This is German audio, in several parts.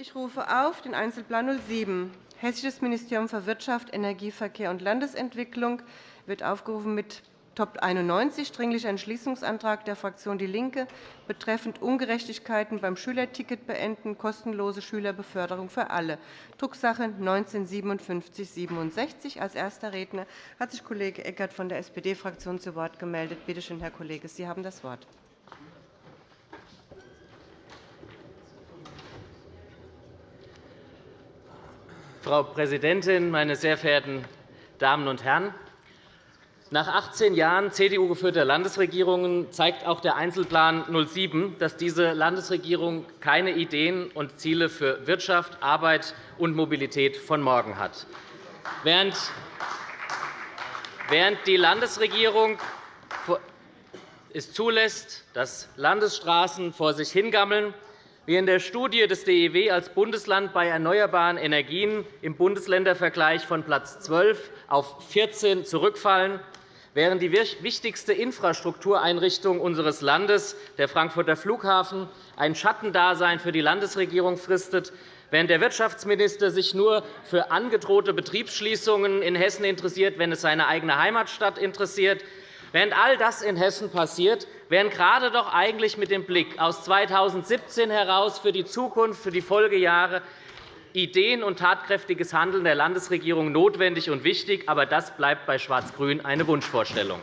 Ich rufe auf den Einzelplan 07. Hessisches Ministerium für Wirtschaft, Energie, Verkehr und Landesentwicklung wird aufgerufen mit Top 91 Dringlicher Entschließungsantrag der Fraktion DIE LINKE betreffend Ungerechtigkeiten beim Schülerticket beenden, kostenlose Schülerbeförderung für alle, Drucksache 19-5767. Als erster Redner hat sich Kollege Eckert von der SPD-Fraktion zu Wort gemeldet. Bitte schön, Herr Kollege, Sie haben das Wort. Frau Präsidentin, meine sehr verehrten Damen und Herren! Nach 18 Jahren CDU-geführter Landesregierungen zeigt auch der Einzelplan 07, dass diese Landesregierung keine Ideen und Ziele für Wirtschaft, Arbeit und Mobilität von morgen hat. Während die Landesregierung es zulässt, dass Landesstraßen vor sich hingammeln, wir in der Studie des DEW als Bundesland bei erneuerbaren Energien im Bundesländervergleich von Platz 12 auf 14 zurückfallen, während die wichtigste Infrastruktureinrichtung unseres Landes, der Frankfurter Flughafen, ein Schattendasein für die Landesregierung fristet, während der Wirtschaftsminister sich nur für angedrohte Betriebsschließungen in Hessen interessiert, wenn es seine eigene Heimatstadt interessiert, Während all das in Hessen passiert, wären gerade doch eigentlich mit dem Blick aus 2017 heraus für die Zukunft, für die Folgejahre Ideen und tatkräftiges Handeln der Landesregierung notwendig und wichtig. Aber das bleibt bei Schwarz-Grün eine Wunschvorstellung.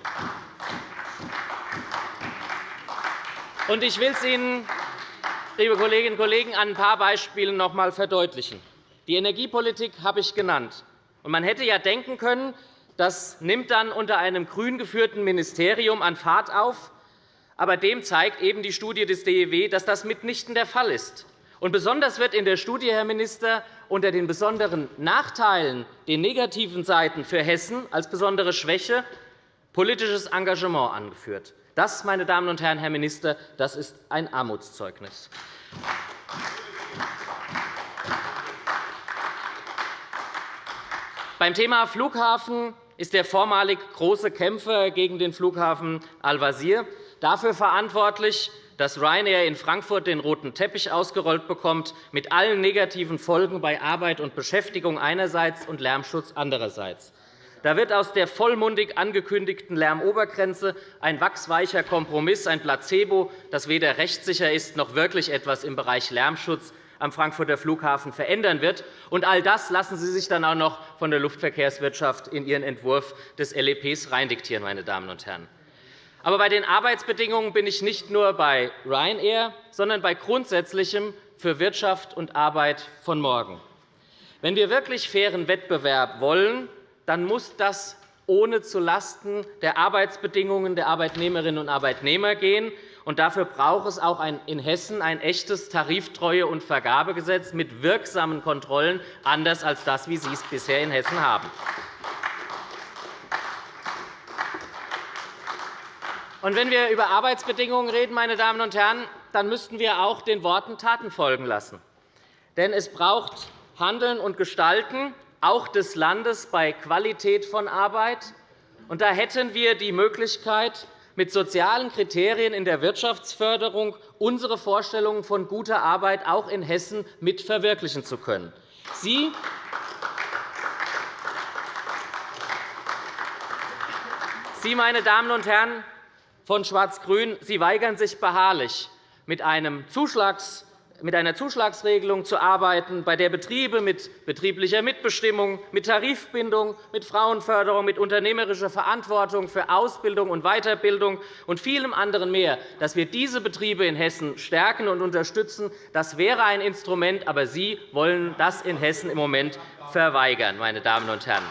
Ich will es Ihnen, liebe Kolleginnen und Kollegen, an ein paar Beispielen noch einmal verdeutlichen. Die Energiepolitik habe ich genannt. Man hätte ja denken können, das nimmt dann unter einem grün geführten Ministerium an Fahrt auf. Aber dem zeigt eben die Studie des DEW, dass das mitnichten der Fall ist. Und besonders wird in der Studie, Herr Minister, unter den besonderen Nachteilen, den negativen Seiten für Hessen als besondere Schwäche politisches Engagement angeführt. Das, meine Damen und Herren, Herr Minister, das ist ein Armutszeugnis. Beim Thema Flughafen ist der vormalig große Kämpfer gegen den Flughafen Al-Wazir dafür verantwortlich, dass Ryanair in Frankfurt den roten Teppich ausgerollt bekommt, mit allen negativen Folgen bei Arbeit und Beschäftigung einerseits und Lärmschutz andererseits. Da wird aus der vollmundig angekündigten Lärmobergrenze ein wachsweicher Kompromiss, ein Placebo, das weder rechtssicher ist noch wirklich etwas im Bereich Lärmschutz am Frankfurter Flughafen verändern wird. Und all das lassen Sie sich dann auch noch von der Luftverkehrswirtschaft in Ihren Entwurf des LEPs reindiktieren, meine Damen und Herren. Aber bei den Arbeitsbedingungen bin ich nicht nur bei Ryanair, sondern bei Grundsätzlichem für Wirtschaft und Arbeit von morgen. Wenn wir wirklich fairen Wettbewerb wollen, dann muss das ohne zulasten der Arbeitsbedingungen der Arbeitnehmerinnen und Arbeitnehmer gehen. Und dafür braucht es auch in Hessen ein echtes Tariftreue- und Vergabegesetz mit wirksamen Kontrollen, anders als das, wie Sie es bisher in Hessen haben. Und wenn wir über Arbeitsbedingungen reden, meine Damen und Herren, dann müssten wir auch den Worten Taten folgen lassen. Denn es braucht Handeln und Gestalten, auch des Landes, bei Qualität von Arbeit. Und da hätten wir die Möglichkeit, mit sozialen Kriterien in der Wirtschaftsförderung unsere Vorstellungen von guter Arbeit auch in Hessen mit verwirklichen zu können. Sie Sie, meine Damen und Herren von Schwarz-Grün, Sie weigern sich beharrlich, mit einer Zuschlagsregelung zu arbeiten, bei der Betriebe mit betrieblicher Mitbestimmung, mit Tarifbindung, mit Frauenförderung, mit unternehmerischer Verantwortung für Ausbildung und Weiterbildung und vielem anderen mehr, dass wir diese Betriebe in Hessen stärken und unterstützen, das wäre ein Instrument, aber Sie wollen das in Hessen im Moment verweigern, meine Damen und Herren.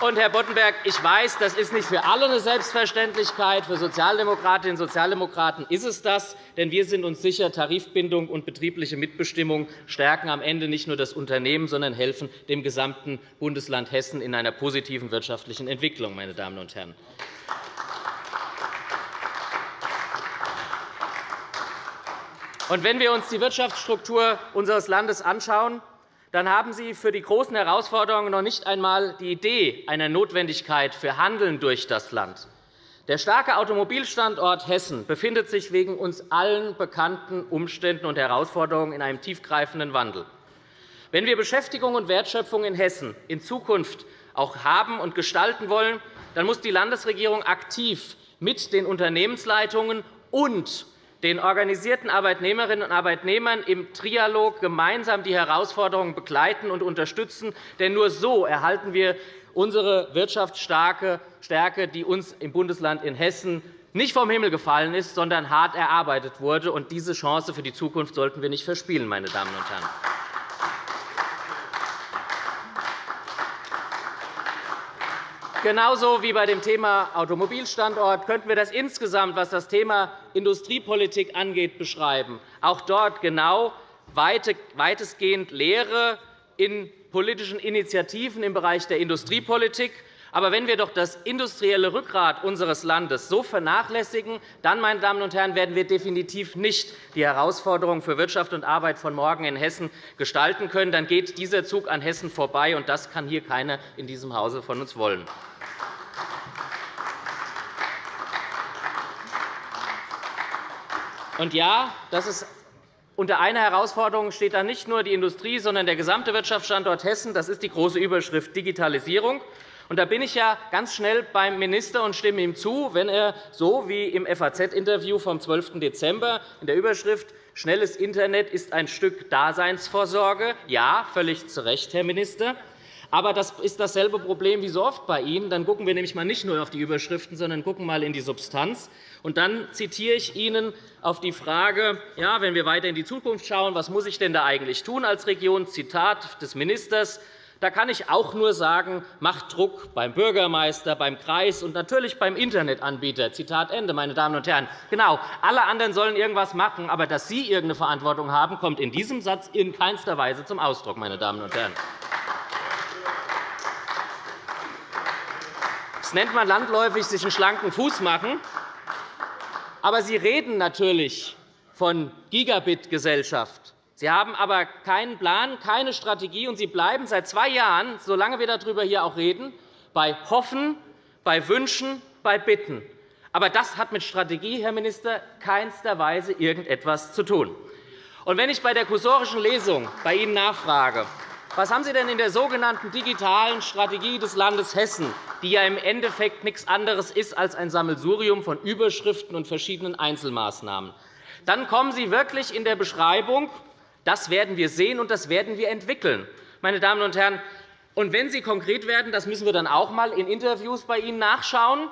Und, Herr Boddenberg, ich weiß, das ist nicht für alle eine Selbstverständlichkeit. Für Sozialdemokratinnen und Sozialdemokraten ist es das. Denn wir sind uns sicher, Tarifbindung und betriebliche Mitbestimmung stärken am Ende nicht nur das Unternehmen, sondern helfen dem gesamten Bundesland Hessen in einer positiven wirtschaftlichen Entwicklung. Meine Damen und Herren. Und wenn wir uns die Wirtschaftsstruktur unseres Landes anschauen, dann haben Sie für die großen Herausforderungen noch nicht einmal die Idee einer Notwendigkeit für Handeln durch das Land. Der starke Automobilstandort Hessen befindet sich wegen uns allen bekannten Umständen und Herausforderungen in einem tiefgreifenden Wandel. Wenn wir Beschäftigung und Wertschöpfung in Hessen in Zukunft auch haben und gestalten wollen, dann muss die Landesregierung aktiv mit den Unternehmensleitungen und den organisierten Arbeitnehmerinnen und Arbeitnehmern im Trialog gemeinsam die Herausforderungen begleiten und unterstützen. Denn nur so erhalten wir unsere Wirtschaftsstärke, die uns im Bundesland in Hessen nicht vom Himmel gefallen ist, sondern hart erarbeitet wurde. diese Chance für die Zukunft sollten wir nicht verspielen. Meine Damen und Herren. Genauso wie bei dem Thema Automobilstandort könnten wir das insgesamt, was das Thema Industriepolitik angeht, beschreiben. Auch dort genau weitestgehend Lehre in politischen Initiativen im Bereich der Industriepolitik. Aber wenn wir doch das industrielle Rückgrat unseres Landes so vernachlässigen, dann meine Damen und Herren, werden wir definitiv nicht die Herausforderungen für Wirtschaft und Arbeit von morgen in Hessen gestalten können. Dann geht dieser Zug an Hessen vorbei, und das kann hier keiner in diesem Hause von uns wollen. Und ja, das ist unter einer Herausforderung steht da nicht nur die Industrie, sondern der gesamte Wirtschaftsstandort Hessen. Das ist die große Überschrift Digitalisierung. Und da bin ich ja ganz schnell beim Minister und stimme ihm zu, wenn er so wie im FAZ-Interview vom 12. Dezember in der Überschrift Schnelles Internet ist ein Stück Daseinsvorsorge. Ja, völlig zu Recht, Herr Minister. Aber das ist dasselbe Problem wie so oft bei Ihnen. Dann schauen wir nämlich mal nicht nur auf die Überschriften, sondern schauen mal in die Substanz. Und dann zitiere ich Ihnen auf die Frage, ja, wenn wir weiter in die Zukunft schauen, was muss ich denn da eigentlich tun als Region? Zitat des Ministers. Da kann ich auch nur sagen, macht Druck beim Bürgermeister, beim Kreis und natürlich beim Internetanbieter. Zitat Ende, meine Damen und Herren. Genau, alle anderen sollen irgendwas machen, aber dass Sie irgendeine Verantwortung haben, kommt in diesem Satz in keinster Weise zum Ausdruck. Meine Damen und Herren. Das nennt man landläufig sich einen schlanken Fuß machen. Aber Sie reden natürlich von Gigabit-Gesellschaft. Sie haben aber keinen Plan, keine Strategie, und Sie bleiben seit zwei Jahren, solange wir darüber hier auch reden, bei Hoffen, bei Wünschen, bei Bitten. Aber das hat mit Strategie, Herr Minister, keinster Weise irgendetwas zu tun. Und wenn ich bei der kursorischen Lesung bei Ihnen nachfrage, was haben Sie denn in der sogenannten digitalen Strategie des Landes Hessen die ja im Endeffekt nichts anderes ist als ein Sammelsurium von Überschriften und verschiedenen Einzelmaßnahmen. Dann kommen Sie wirklich in der Beschreibung, das werden wir sehen und das werden wir entwickeln. Meine Damen und Herren, und wenn Sie konkret werden, das müssen wir dann auch einmal in Interviews bei Ihnen nachschauen,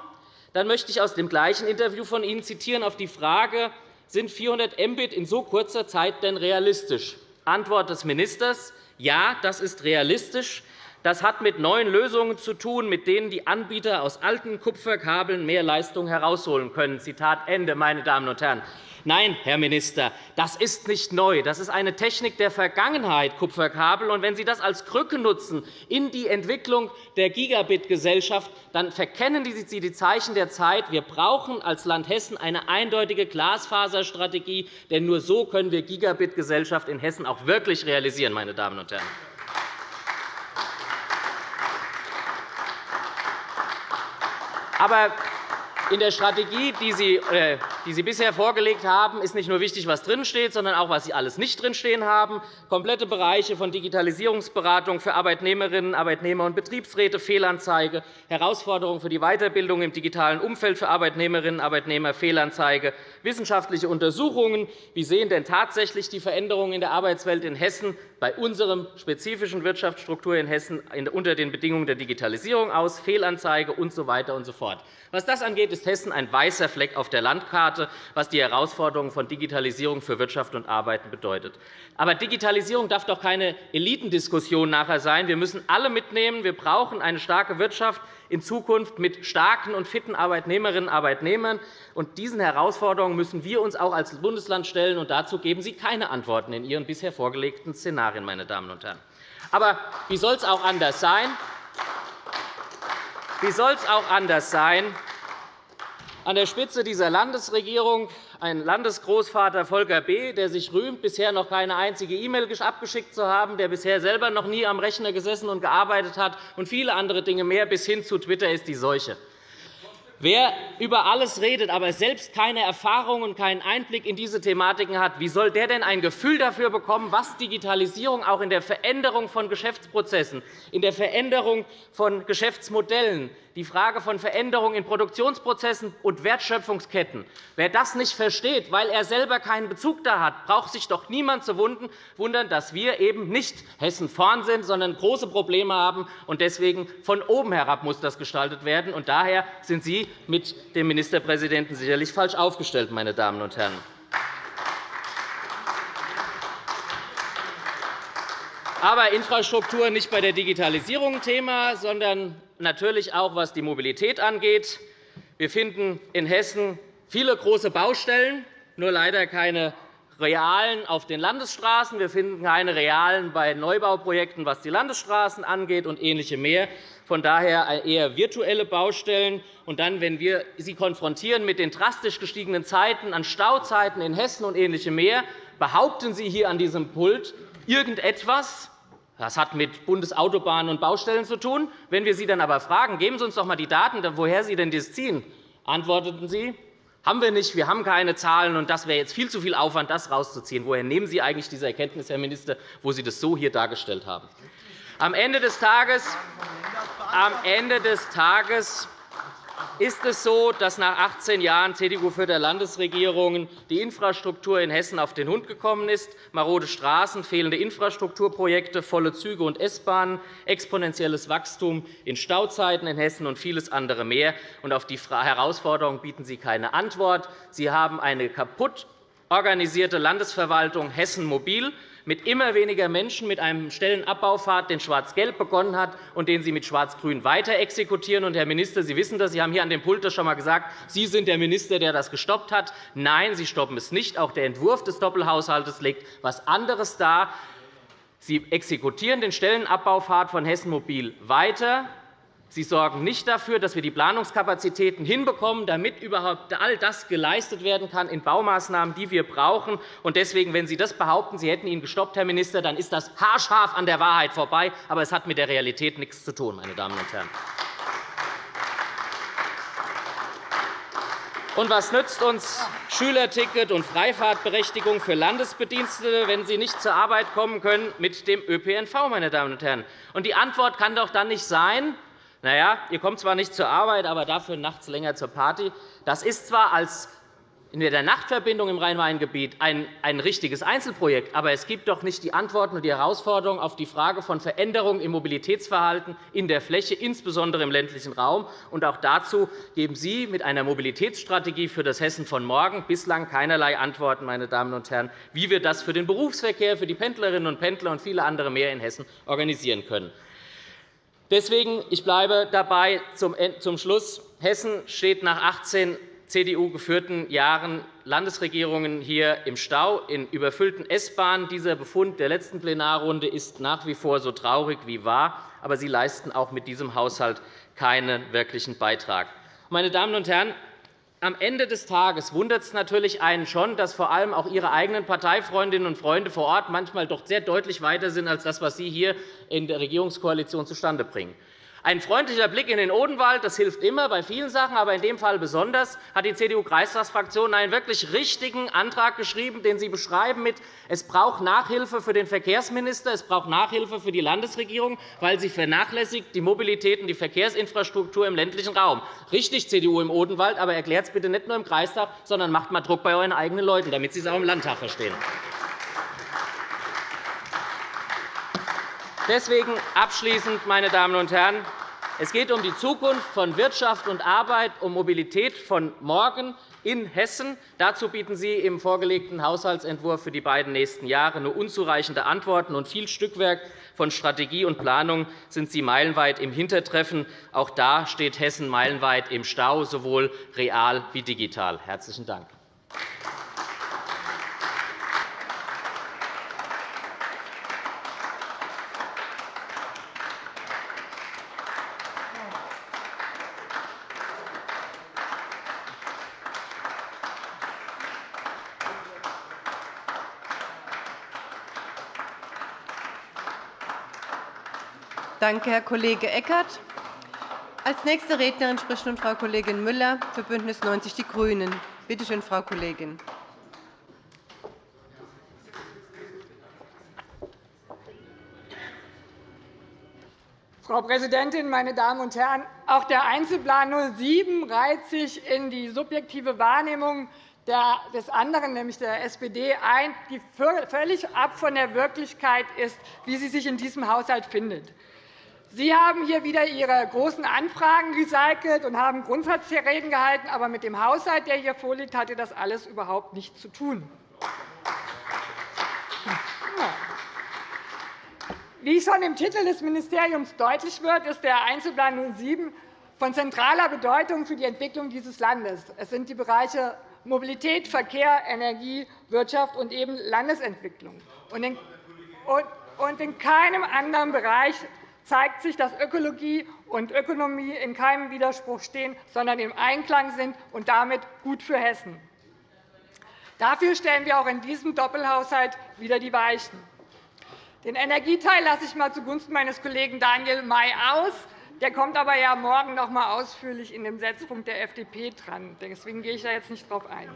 dann möchte ich aus dem gleichen Interview von Ihnen zitieren auf die Frage, sind 400 Mbit in so kurzer Zeit denn realistisch? Antwort des Ministers, ja, das ist realistisch. Das hat mit neuen Lösungen zu tun, mit denen die Anbieter aus alten Kupferkabeln mehr Leistung herausholen können. Zitat Ende, meine Damen und Herren. Nein, Herr Minister, das ist nicht neu. Das ist eine Technik der Vergangenheit, Kupferkabel. Und wenn Sie das als Krücke nutzen in die Entwicklung der Gigabit-Gesellschaft, dann verkennen Sie die Zeichen der Zeit. Wir brauchen als Land Hessen eine eindeutige Glasfaserstrategie, denn nur so können wir Gigabit-Gesellschaft in Hessen auch wirklich realisieren. Meine Damen und Herren. Aber in der Strategie, die Sie, äh, die Sie bisher vorgelegt haben, ist nicht nur wichtig, was drinsteht, sondern auch, was Sie alles nicht drinstehen haben. Komplette Bereiche von Digitalisierungsberatung für Arbeitnehmerinnen, Arbeitnehmer und Betriebsräte, Fehlanzeige, Herausforderungen für die Weiterbildung im digitalen Umfeld für Arbeitnehmerinnen und Arbeitnehmer, Fehlanzeige, wissenschaftliche Untersuchungen. Wie sehen denn tatsächlich die Veränderungen in der Arbeitswelt in Hessen bei unserer spezifischen Wirtschaftsstruktur in Hessen unter den Bedingungen der Digitalisierung aus, Fehlanzeige usw. So und so fort. Was das angeht, ist Hessen ein weißer Fleck auf der Landkarte, was die Herausforderungen von Digitalisierung für Wirtschaft und Arbeiten bedeutet. Aber Digitalisierung darf doch keine Elitendiskussion nachher sein. Wir müssen alle mitnehmen. Wir brauchen eine starke Wirtschaft in Zukunft mit starken und fitten Arbeitnehmerinnen und Arbeitnehmern. Und diesen Herausforderungen müssen wir uns auch als Bundesland stellen. Und dazu geben Sie keine Antworten in Ihren bisher vorgelegten Szenarien. Meine Damen und Herren. Aber wie soll es auch anders sein? Wie soll es auch anders sein? An der Spitze dieser Landesregierung ein Landesgroßvater Volker B., der sich rühmt, bisher noch keine einzige E-Mail abgeschickt zu haben, der bisher selber noch nie am Rechner gesessen und gearbeitet hat, und viele andere Dinge mehr, bis hin zu Twitter ist die Seuche. Wer über alles redet, aber selbst keine Erfahrung und keinen Einblick in diese Thematiken hat, wie soll der denn ein Gefühl dafür bekommen, was Digitalisierung auch in der Veränderung von Geschäftsprozessen, in der Veränderung von Geschäftsmodellen, die Frage von Veränderungen in Produktionsprozessen und Wertschöpfungsketten. Wer das nicht versteht, weil er selber keinen Bezug da hat, braucht sich doch niemand zu wundern, dass wir eben nicht Hessen vorn sind, sondern große Probleme haben. Und deswegen von oben herab muss das gestaltet werden. Und daher sind Sie mit dem Ministerpräsidenten sicherlich falsch aufgestellt, meine Damen und Herren. Aber Infrastruktur nicht bei der Digitalisierung Thema, sondern natürlich auch, was die Mobilität angeht. Wir finden in Hessen viele große Baustellen, nur leider keine realen auf den Landesstraßen. Wir finden keine realen bei Neubauprojekten, was die Landesstraßen angeht, und ähnliche mehr. Von daher eher virtuelle Baustellen. Und dann, wenn wir Sie konfrontieren mit den drastisch gestiegenen Zeiten an Stauzeiten in Hessen und ähnliche mehr, behaupten Sie hier an diesem Pult irgendetwas, das hat mit Bundesautobahnen und Baustellen zu tun. Wenn wir Sie dann aber fragen, geben Sie uns doch einmal die Daten, woher Sie denn das ziehen, antworteten Sie, haben wir nicht, wir haben keine Zahlen, und das wäre jetzt viel zu viel Aufwand, das herauszuziehen. Woher nehmen Sie eigentlich diese Erkenntnis, Herr Minister, wo Sie das so hier dargestellt haben? Am Ende des Tages, am Ende des Tages ist es so, dass nach 18 Jahren CDU-führter Landesregierungen die Infrastruktur in Hessen auf den Hund gekommen ist. Marode Straßen, fehlende Infrastrukturprojekte, volle Züge und S-Bahnen, exponentielles Wachstum in Stauzeiten in Hessen und vieles andere mehr. auf die Herausforderung bieten Sie keine Antwort. Sie haben eine kaputt organisierte Landesverwaltung Hessen Mobil, mit immer weniger Menschen, mit einem Stellenabbaufahrt, den Schwarz-Gelb begonnen hat und den Sie mit Schwarz-Grün weiter exekutieren. Und, Herr Minister, Sie wissen das. Sie haben hier an dem Pult das schon einmal gesagt. Sie sind der Minister, der das gestoppt hat. Nein, Sie stoppen es nicht. Auch der Entwurf des Doppelhaushalts legt etwas anderes dar. Sie exekutieren den Stellenabbaufahrt von Hessen Mobil weiter. Sie sorgen nicht dafür, dass wir die Planungskapazitäten hinbekommen, damit überhaupt all das geleistet werden kann in Baumaßnahmen, die wir brauchen. Deswegen, wenn Sie das behaupten, Sie hätten ihn gestoppt, Herr Minister, dann ist das haarscharf an der Wahrheit vorbei. Aber es hat mit der Realität nichts zu tun, meine Damen und Herren. Und was nützt uns Schülerticket und Freifahrtberechtigung für Landesbedienstete, wenn sie nicht zur Arbeit kommen können mit dem ÖPNV? Meine Damen und Herren? Und die Antwort kann doch dann nicht sein, na ja, ihr kommt zwar nicht zur Arbeit, aber dafür nachts länger zur Party. Das ist zwar als in der Nachtverbindung im Rhein-Main-Gebiet ein, ein richtiges Einzelprojekt, aber es gibt doch nicht die Antworten und die Herausforderungen auf die Frage von Veränderungen im Mobilitätsverhalten in der Fläche, insbesondere im ländlichen Raum. Und auch dazu geben Sie mit einer Mobilitätsstrategie für das Hessen von morgen bislang keinerlei Antworten, meine Damen und Herren, wie wir das für den Berufsverkehr, für die Pendlerinnen und Pendler und viele andere mehr in Hessen organisieren können. Deswegen ich bleibe dabei zum Schluss. Hessen steht nach 18 CDU-geführten Jahren Landesregierungen hier im Stau, in überfüllten S-Bahnen. Dieser Befund der letzten Plenarrunde ist nach wie vor so traurig wie wahr. Aber Sie leisten auch mit diesem Haushalt keinen wirklichen Beitrag. Meine Damen und Herren, am Ende des Tages wundert es natürlich einen schon, dass vor allem auch Ihre eigenen Parteifreundinnen und Freunde vor Ort manchmal doch sehr deutlich weiter sind als das, was Sie hier in der Regierungskoalition zustande bringen. Ein freundlicher Blick in den Odenwald das hilft immer bei vielen Sachen, aber in dem Fall besonders hat die CDU-Kreistagsfraktion einen wirklich richtigen Antrag geschrieben, den Sie beschreiben mit es braucht Nachhilfe für den Verkehrsminister, es braucht Nachhilfe für die Landesregierung, weil sie vernachlässigt die Mobilität und die Verkehrsinfrastruktur im ländlichen Raum. Richtig, CDU im Odenwald, aber erklärt es bitte nicht nur im Kreistag, sondern macht mal Druck bei euren eigenen Leuten, damit sie es auch im Landtag verstehen. Deswegen abschließend, meine Damen und Herren, es geht um die Zukunft von Wirtschaft und Arbeit, um Mobilität von morgen in Hessen. Dazu bieten Sie im vorgelegten Haushaltsentwurf für die beiden nächsten Jahre nur unzureichende Antworten und viel Stückwerk von Strategie und Planung sind Sie meilenweit im Hintertreffen. Auch da steht Hessen meilenweit im Stau, sowohl real wie digital. – Herzlichen Dank. Danke, Herr Kollege Eckert. Als nächste Rednerin spricht nun Frau Kollegin Müller für BÜNDNIS 90 die GRÜNEN. Bitte schön, Frau Kollegin. Frau Präsidentin, meine Damen und Herren! Auch der Einzelplan 07 reiht sich in die subjektive Wahrnehmung des anderen, nämlich der SPD, ein, die völlig ab von der Wirklichkeit ist, wie sie sich in diesem Haushalt findet. Sie haben hier wieder Ihre großen Anfragen recycelt und haben Grundsatzreden gehalten. Aber mit dem Haushalt, der hier vorliegt, hatte das alles überhaupt nichts zu tun. Wie schon im Titel des Ministeriums deutlich wird, ist der Einzelplan 07 von zentraler Bedeutung für die Entwicklung dieses Landes. Es sind die Bereiche Mobilität, Verkehr, Energie, Wirtschaft und eben Landesentwicklung. Und in keinem anderen Bereich zeigt sich, dass Ökologie und Ökonomie in keinem Widerspruch stehen, sondern im Einklang sind und damit gut für Hessen. Dafür stellen wir auch in diesem Doppelhaushalt wieder die Weichen. Den Energieteil lasse ich einmal zugunsten meines Kollegen Daniel May aus. Der kommt aber ja morgen noch einmal ausführlich in dem Setzpunkt der FDP dran. Deswegen gehe ich da jetzt nicht darauf ein.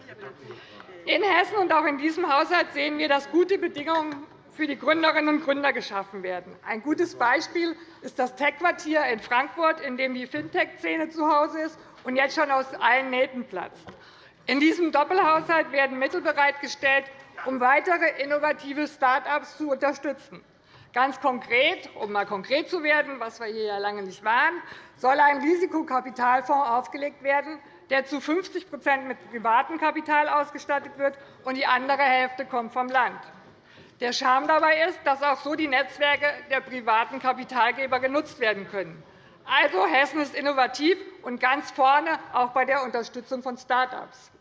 In Hessen und auch in diesem Haushalt sehen wir, dass gute Bedingungen für die Gründerinnen und Gründer geschaffen werden. Ein gutes Beispiel ist das Tech-Quartier in Frankfurt, in dem die Fintech-Szene zu Hause ist und jetzt schon aus allen Nähten platzt. In diesem Doppelhaushalt werden Mittel bereitgestellt, um weitere innovative Start-ups zu unterstützen. Ganz konkret, um einmal konkret zu werden, was wir hier ja lange nicht waren, soll ein Risikokapitalfonds aufgelegt werden, der zu 50% mit privatem Kapital ausgestattet wird, und die andere Hälfte kommt vom Land. Der Charme dabei ist, dass auch so die Netzwerke der privaten Kapitalgeber genutzt werden können. Also, Hessen ist innovativ und ganz vorne, auch bei der Unterstützung von Start-ups.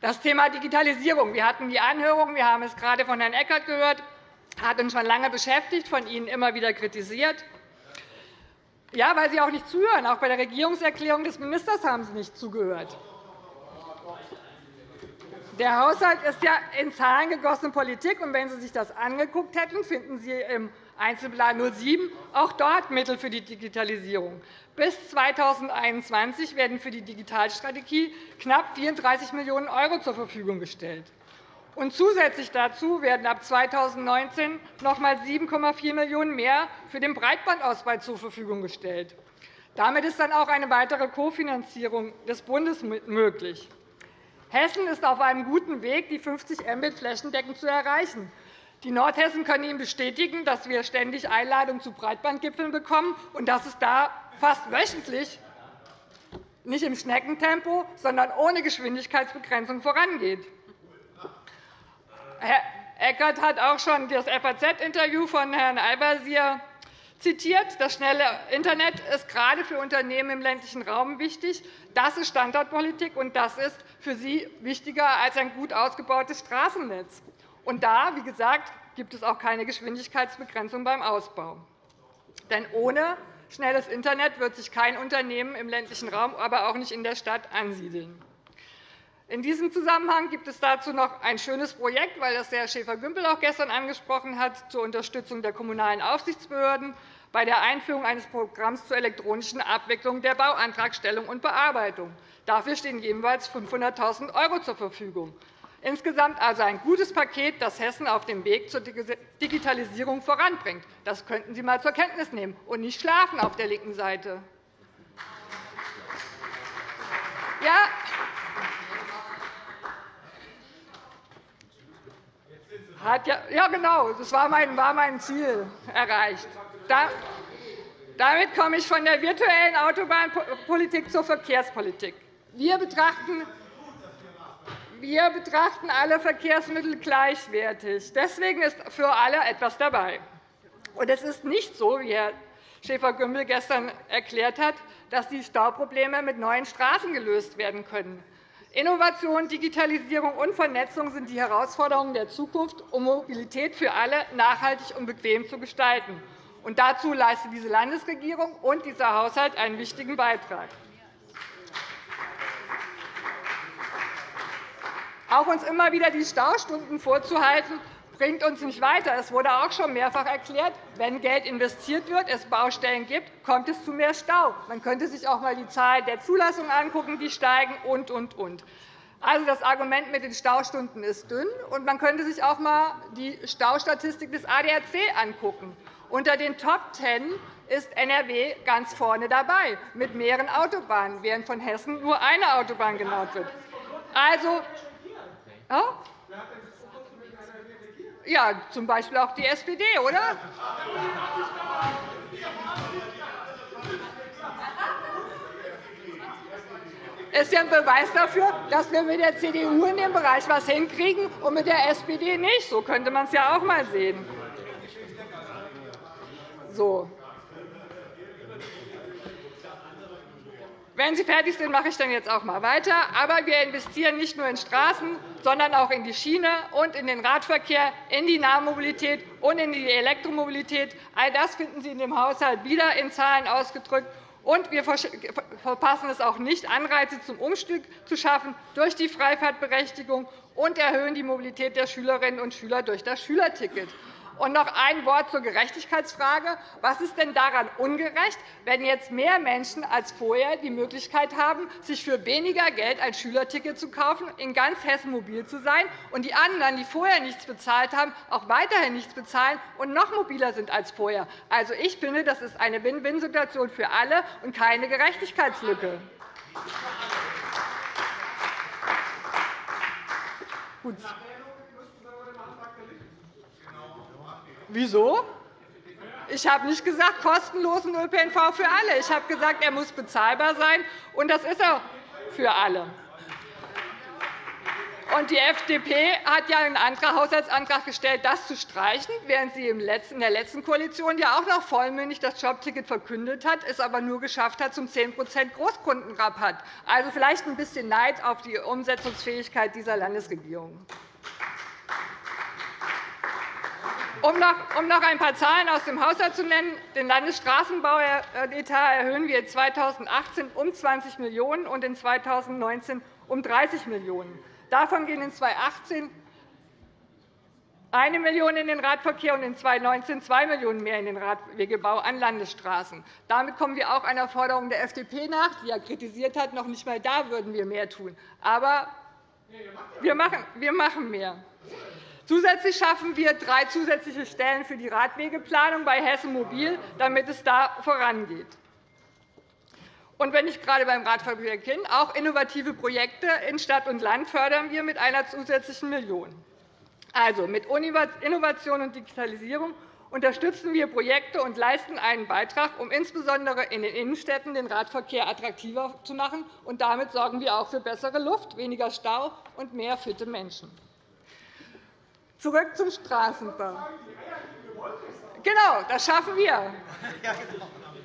Das Thema Digitalisierung. Wir hatten die Anhörung, wir haben es gerade von Herrn Eckert gehört, hat uns schon lange beschäftigt, von Ihnen immer wieder kritisiert. Ja, weil Sie auch nicht zuhören. Auch bei der Regierungserklärung des Ministers haben Sie nicht zugehört. Der Haushalt ist ja in Zahlen gegossene Politik. Und wenn Sie sich das angeguckt hätten, finden Sie im Einzelplan 07 auch dort Mittel für die Digitalisierung. Bis 2021 werden für die Digitalstrategie knapp 34 Millionen € zur Verfügung gestellt. Und zusätzlich dazu werden ab 2019 noch einmal 7,4 Millionen € mehr für den Breitbandausbau zur Verfügung gestellt. Damit ist dann auch eine weitere Kofinanzierung des Bundes möglich. Hessen ist auf einem guten Weg, die 50 Mbit flächendeckend zu erreichen. Die Nordhessen können Ihnen bestätigen, dass wir ständig Einladungen zu Breitbandgipfeln bekommen und dass es da fast wöchentlich nicht im Schneckentempo, sondern ohne Geschwindigkeitsbegrenzung vorangeht. Herr Eckert hat auch schon das FAZ-Interview von Herrn Al-Wazir zitiert. Das schnelle Internet ist gerade für Unternehmen im ländlichen Raum wichtig. Das ist Standortpolitik, und das ist für Sie wichtiger als ein gut ausgebautes Straßennetz. Und da, wie gesagt, gibt es auch keine Geschwindigkeitsbegrenzung beim Ausbau. Denn ohne schnelles Internet wird sich kein Unternehmen im ländlichen Raum, aber auch nicht in der Stadt ansiedeln. In diesem Zusammenhang gibt es dazu noch ein schönes Projekt, weil das Herr Schäfer-Gümbel auch gestern angesprochen hat, zur Unterstützung der kommunalen Aufsichtsbehörden bei der Einführung eines Programms zur elektronischen Abwicklung der Bauantragstellung und Bearbeitung. Dafür stehen jeweils 500.000 € zur Verfügung. Insgesamt also ein gutes Paket, das Hessen auf dem Weg zur Digitalisierung voranbringt. Das könnten Sie einmal zur Kenntnis nehmen und nicht schlafen auf der linken Seite. Ja, Hat ja, ja, genau. Das war mein, war mein Ziel erreicht. Da, damit komme ich von der virtuellen Autobahnpolitik zur Verkehrspolitik. Wir betrachten, wir betrachten alle Verkehrsmittel gleichwertig. Deswegen ist für alle etwas dabei. Und es ist nicht so, wie Herr Schäfer-Gümbel gestern erklärt hat, dass die Stauprobleme mit neuen Straßen gelöst werden können. Innovation, Digitalisierung und Vernetzung sind die Herausforderungen der Zukunft, um Mobilität für alle nachhaltig und bequem zu gestalten. Und dazu leistet diese Landesregierung und dieser Haushalt einen wichtigen Beitrag. Auch uns immer wieder die Staustunden vorzuhalten, bringt uns nicht weiter. Es wurde auch schon mehrfach erklärt, wenn Geld investiert wird, es Baustellen gibt, kommt es zu mehr Stau. Man könnte sich auch einmal die Zahl der Zulassungen angucken, die steigen, und, und, und. Also, das Argument mit den Staustunden ist dünn. Und man könnte sich auch einmal die Staustatistik des ADAC angucken. Unter den Top 10 ist NRW ganz vorne dabei, mit mehreren Autobahnen, während von Hessen nur eine Autobahn genannt wird. Also, ja, zum Beispiel auch die SPD, oder? Das ist ja ein Beweis dafür, dass wir mit der CDU in dem Bereich etwas hinkriegen und mit der SPD nicht. So könnte man es ja auch einmal sehen. So. Wenn Sie fertig sind, mache ich dann jetzt auch einmal weiter. Aber wir investieren nicht nur in Straßen, sondern auch in die Schiene und in den Radverkehr, in die Nahmobilität und in die Elektromobilität. All das finden Sie in dem Haushalt wieder in Zahlen ausgedrückt. Und wir verpassen es auch nicht, Anreize zum Umstieg zu schaffen durch die Freifahrtberechtigung und erhöhen die Mobilität der Schülerinnen und Schüler durch das Schülerticket. Und noch ein Wort zur Gerechtigkeitsfrage. Was ist denn daran ungerecht, wenn jetzt mehr Menschen als vorher die Möglichkeit haben, sich für weniger Geld ein Schülerticket zu kaufen, in ganz Hessen mobil zu sein, und die anderen, die vorher nichts bezahlt haben, auch weiterhin nichts bezahlen und noch mobiler sind als vorher? Also, ich finde, das ist eine Win-Win-Situation für alle und keine Gerechtigkeitslücke. Gut. Wieso? Ich habe nicht gesagt, kostenlosen ÖPNV für alle. Ich habe gesagt, er muss bezahlbar sein, und das ist er für alle. Die FDP hat ja einen Haushaltsantrag gestellt, das zu streichen, während sie in der letzten Koalition ja auch noch vollmündig das Jobticket verkündet hat, es aber nur geschafft hat zum 10% Großkundenrabatt. Also vielleicht ein bisschen Neid auf die Umsetzungsfähigkeit dieser Landesregierung. Um noch ein paar Zahlen aus dem Haushalt zu nennen. Den Landesstraßenbauetat erhöhen wir 2018 um 20 Millionen € und in 2019 um 30 Millionen €. Davon gehen in 2018 1 Million € in den Radverkehr und in 2019 2 Millionen € mehr in den Radwegebau an Landesstraßen. Damit kommen wir auch einer Forderung der FDP nach, die ja kritisiert hat, noch nicht einmal da würden wir mehr tun. Aber wir machen mehr. Zusätzlich schaffen wir drei zusätzliche Stellen für die Radwegeplanung bei Hessen Mobil, damit es da vorangeht. Und wenn ich gerade beim Radverkehr bin, auch innovative Projekte in Stadt und Land fördern wir mit einer zusätzlichen Million. Also, mit Innovation und Digitalisierung unterstützen wir Projekte und leisten einen Beitrag, um insbesondere in den Innenstädten den Radverkehr attraktiver zu machen. Und damit sorgen wir auch für bessere Luft, weniger Stau und mehr fitte Menschen. Zurück zum Straßenbau. Genau, das schaffen wir.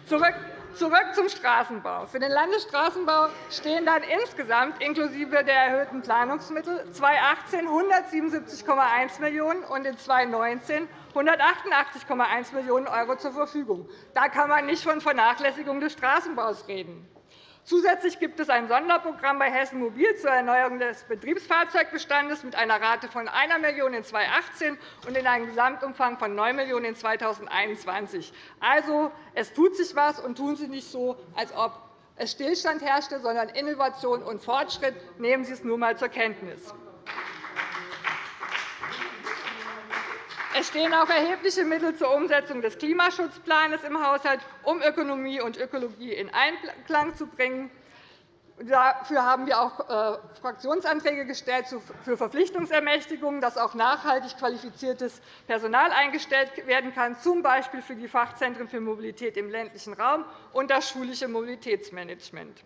Zurück Zurück zum Straßenbau. Für den Landesstraßenbau stehen dann insgesamt inklusive der erhöhten Planungsmittel 2018 177,1 Millionen € und in 2019 188,1 Millionen € zur Verfügung. Da kann man nicht von Vernachlässigung des Straßenbaus reden. Zusätzlich gibt es ein Sonderprogramm bei Hessen Mobil zur Erneuerung des Betriebsfahrzeugbestandes mit einer Rate von 1 Million € in 2018 und in einem Gesamtumfang von 9 Millionen € in 2021. Also, es tut sich etwas, und tun Sie nicht so, als ob es Stillstand herrschte, sondern Innovation und Fortschritt. Nehmen Sie es nur einmal zur Kenntnis. Es stehen auch erhebliche Mittel zur Umsetzung des Klimaschutzplans im Haushalt, um Ökonomie und Ökologie in Einklang zu bringen. Dafür haben wir auch äh, Fraktionsanträge gestellt für Verpflichtungsermächtigungen, dass auch nachhaltig qualifiziertes Personal eingestellt werden kann, z. B. für die Fachzentren für Mobilität im ländlichen Raum und das schulische Mobilitätsmanagement.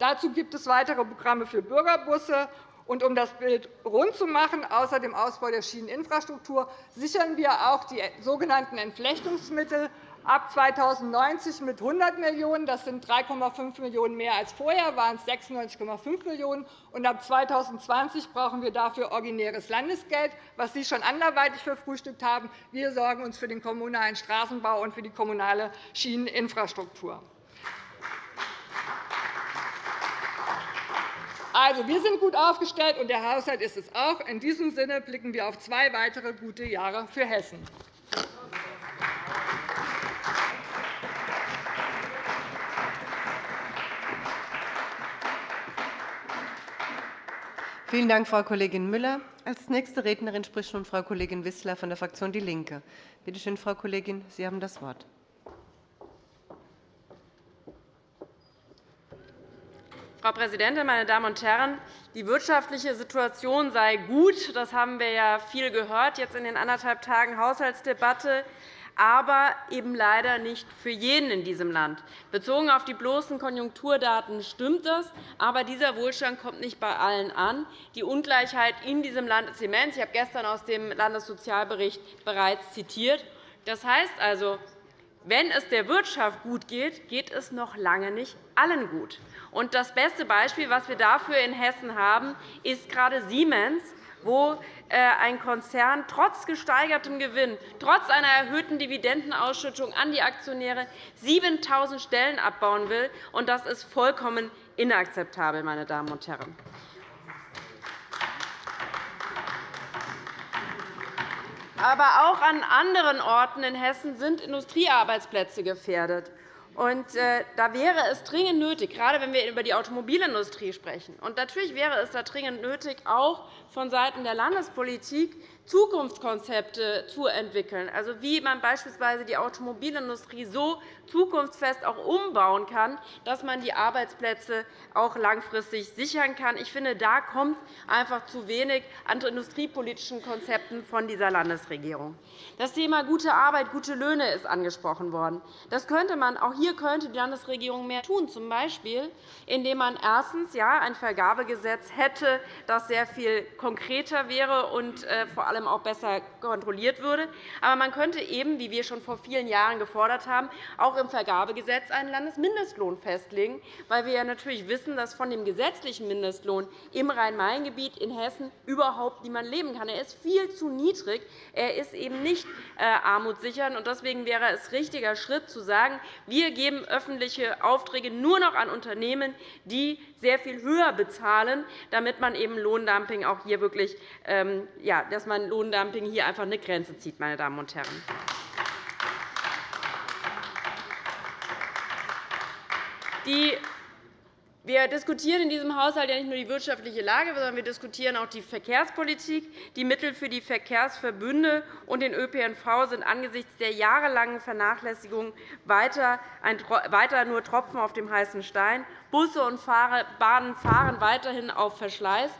Dazu gibt es weitere Programme für Bürgerbusse und um das Bild rund zu machen, außer dem Ausbau der Schieneninfrastruktur, sichern wir auch die sogenannten Entflechtungsmittel ab 2090 mit 100 Millionen €. Das sind 3,5 Millionen € mehr als vorher, waren es 96,5 Millionen €. Und ab 2020 brauchen wir dafür originäres Landesgeld, was Sie schon anderweitig verfrühstückt haben. Wir sorgen uns für den kommunalen Straßenbau und für die kommunale Schieneninfrastruktur. Also, wir sind gut aufgestellt, und der Haushalt ist es auch. In diesem Sinne blicken wir auf zwei weitere gute Jahre für Hessen. Vielen Dank, Frau Kollegin Müller. Als nächste Rednerin spricht nun Frau Kollegin Wissler von der Fraktion DIE LINKE. Bitte schön, Frau Kollegin, Sie haben das Wort. Frau Präsidentin, meine Damen und Herren! Die wirtschaftliche Situation sei gut. Das haben wir ja viel gehört jetzt in den anderthalb Tagen Haushaltsdebatte aber eben leider nicht für jeden in diesem Land. Bezogen auf die bloßen Konjunkturdaten stimmt das, aber dieser Wohlstand kommt nicht bei allen an. Die Ungleichheit in diesem Land ist immens. Ich habe gestern aus dem Landessozialbericht bereits zitiert. Das heißt also, wenn es der Wirtschaft gut geht, geht es noch lange nicht allen gut. Das beste Beispiel, das wir dafür in Hessen haben, ist gerade Siemens, wo äh, ein Konzern trotz gesteigertem Gewinn, trotz einer erhöhten Dividendenausschüttung an die Aktionäre 7.000 Stellen abbauen will. Das ist vollkommen inakzeptabel, meine Damen und Herren. Aber auch an anderen Orten in Hessen sind Industriearbeitsplätze gefährdet. Äh, da wäre es dringend nötig, gerade wenn wir über die Automobilindustrie sprechen, und natürlich wäre es da dringend nötig, auch vonseiten der Landespolitik Zukunftskonzepte zu entwickeln, also wie man beispielsweise die Automobilindustrie so zukunftsfest auch umbauen kann, dass man die Arbeitsplätze auch langfristig sichern kann. Ich finde, da kommt einfach zu wenig an industriepolitischen Konzepten von dieser Landesregierung. Das Thema gute Arbeit, gute Löhne ist angesprochen worden. Das könnte man, auch hier könnte die Landesregierung mehr tun, z. B. indem man erstens ja, ein Vergabegesetz hätte, das sehr viel konkreter wäre und äh, vor allem auch besser kontrolliert würde. Aber man könnte eben, wie wir schon vor vielen Jahren gefordert haben, auch im Vergabegesetz einen Landesmindestlohn festlegen, weil wir ja natürlich wissen, dass von dem gesetzlichen Mindestlohn im Rhein-Main-Gebiet in Hessen überhaupt niemand leben kann. Er ist viel zu niedrig. Er ist eben nicht äh, armutssichernd. Deswegen wäre es richtiger Schritt, zu sagen, wir geben öffentliche Aufträge nur noch an Unternehmen, die sehr viel höher bezahlen, damit man eben Lohndumping auch hier wirklich, ähm, ja, dass man Lohndumping hier einfach eine Grenze zieht, meine Damen und Herren. Die wir diskutieren in diesem Haushalt ja nicht nur die wirtschaftliche Lage, sondern wir diskutieren auch die Verkehrspolitik. Die Mittel für die Verkehrsverbünde und den ÖPNV sind angesichts der jahrelangen Vernachlässigung weiter nur Tropfen auf dem heißen Stein. Busse und Bahnen fahren weiterhin auf Verschleiß.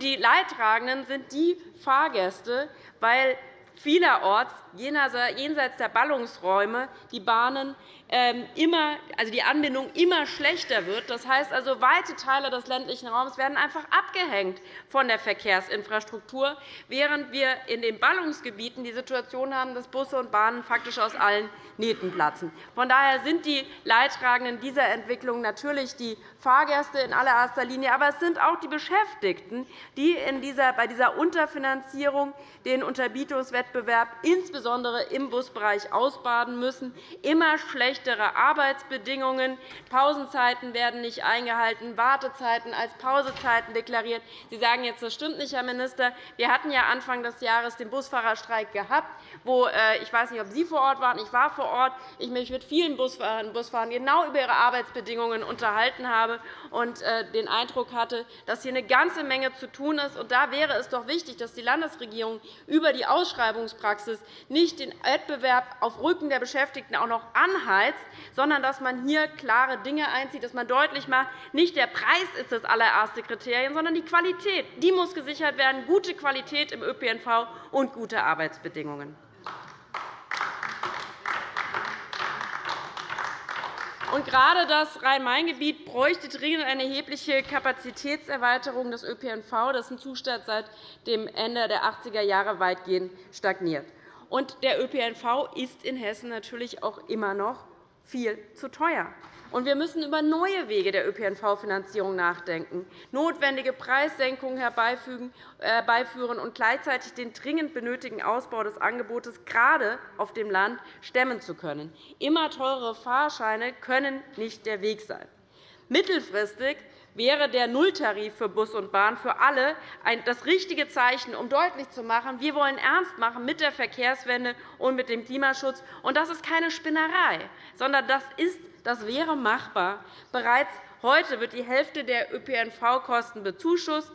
Die Leidtragenden sind die Fahrgäste, weil vielerorts jenseits der Ballungsräume die Bahnen ähm, immer, also die Anbindung immer schlechter wird. Das heißt also, weite Teile des ländlichen Raums werden einfach abgehängt von der Verkehrsinfrastruktur, während wir in den Ballungsgebieten die Situation haben, dass Busse und Bahnen faktisch aus allen Nähten platzen. Von daher sind die Leidtragenden dieser Entwicklung natürlich die Fahrgäste in allererster Linie, aber es sind auch die Beschäftigten, die in dieser, bei dieser Unterfinanzierung den Unterbietungswettbewerb insbesondere im Busbereich ausbaden müssen. Immer schlechtere Arbeitsbedingungen, Pausenzeiten werden nicht eingehalten, Wartezeiten als Pausezeiten deklariert. Sie sagen jetzt, das stimmt nicht, Herr Minister. Wir hatten ja Anfang des Jahres den Busfahrerstreik gehabt, wo äh, ich weiß nicht, ob Sie vor Ort waren. Ich war vor Ort. Ich mich mit vielen Busfahrern und Busfahrern genau über ihre Arbeitsbedingungen unterhalten habe und äh, den Eindruck hatte, dass hier eine ganze Menge zu tun ist. Da wäre es doch wichtig, dass die Landesregierung über die Ausschreibungspraxis nicht den Wettbewerb auf Rücken der Beschäftigten auch noch anheizt, sondern dass man hier klare Dinge einzieht, dass man deutlich macht, nicht der Preis ist das allererste Kriterium, sondern die Qualität. Die muss gesichert werden, gute Qualität im ÖPNV und gute Arbeitsbedingungen. Und gerade das Rhein-Main-Gebiet bräuchte dringend eine erhebliche Kapazitätserweiterung des ÖPNV, dessen Zustand seit dem Ende der 80er Jahre weitgehend stagniert. Und der ÖPNV ist in Hessen natürlich auch immer noch viel zu teuer. Und wir müssen über neue Wege der ÖPNV-Finanzierung nachdenken, notwendige Preissenkungen herbeiführen und gleichzeitig den dringend benötigten Ausbau des Angebotes gerade auf dem Land stemmen zu können. Immer teurere Fahrscheine können nicht der Weg sein. Mittelfristig wäre der Nulltarif für Bus und Bahn für alle das richtige Zeichen, um deutlich zu machen, wir wollen ernst machen mit der Verkehrswende und mit dem Klimaschutz. Und das ist keine Spinnerei, sondern das, ist, das wäre machbar. Bereits heute wird die Hälfte der ÖPNV-Kosten bezuschusst.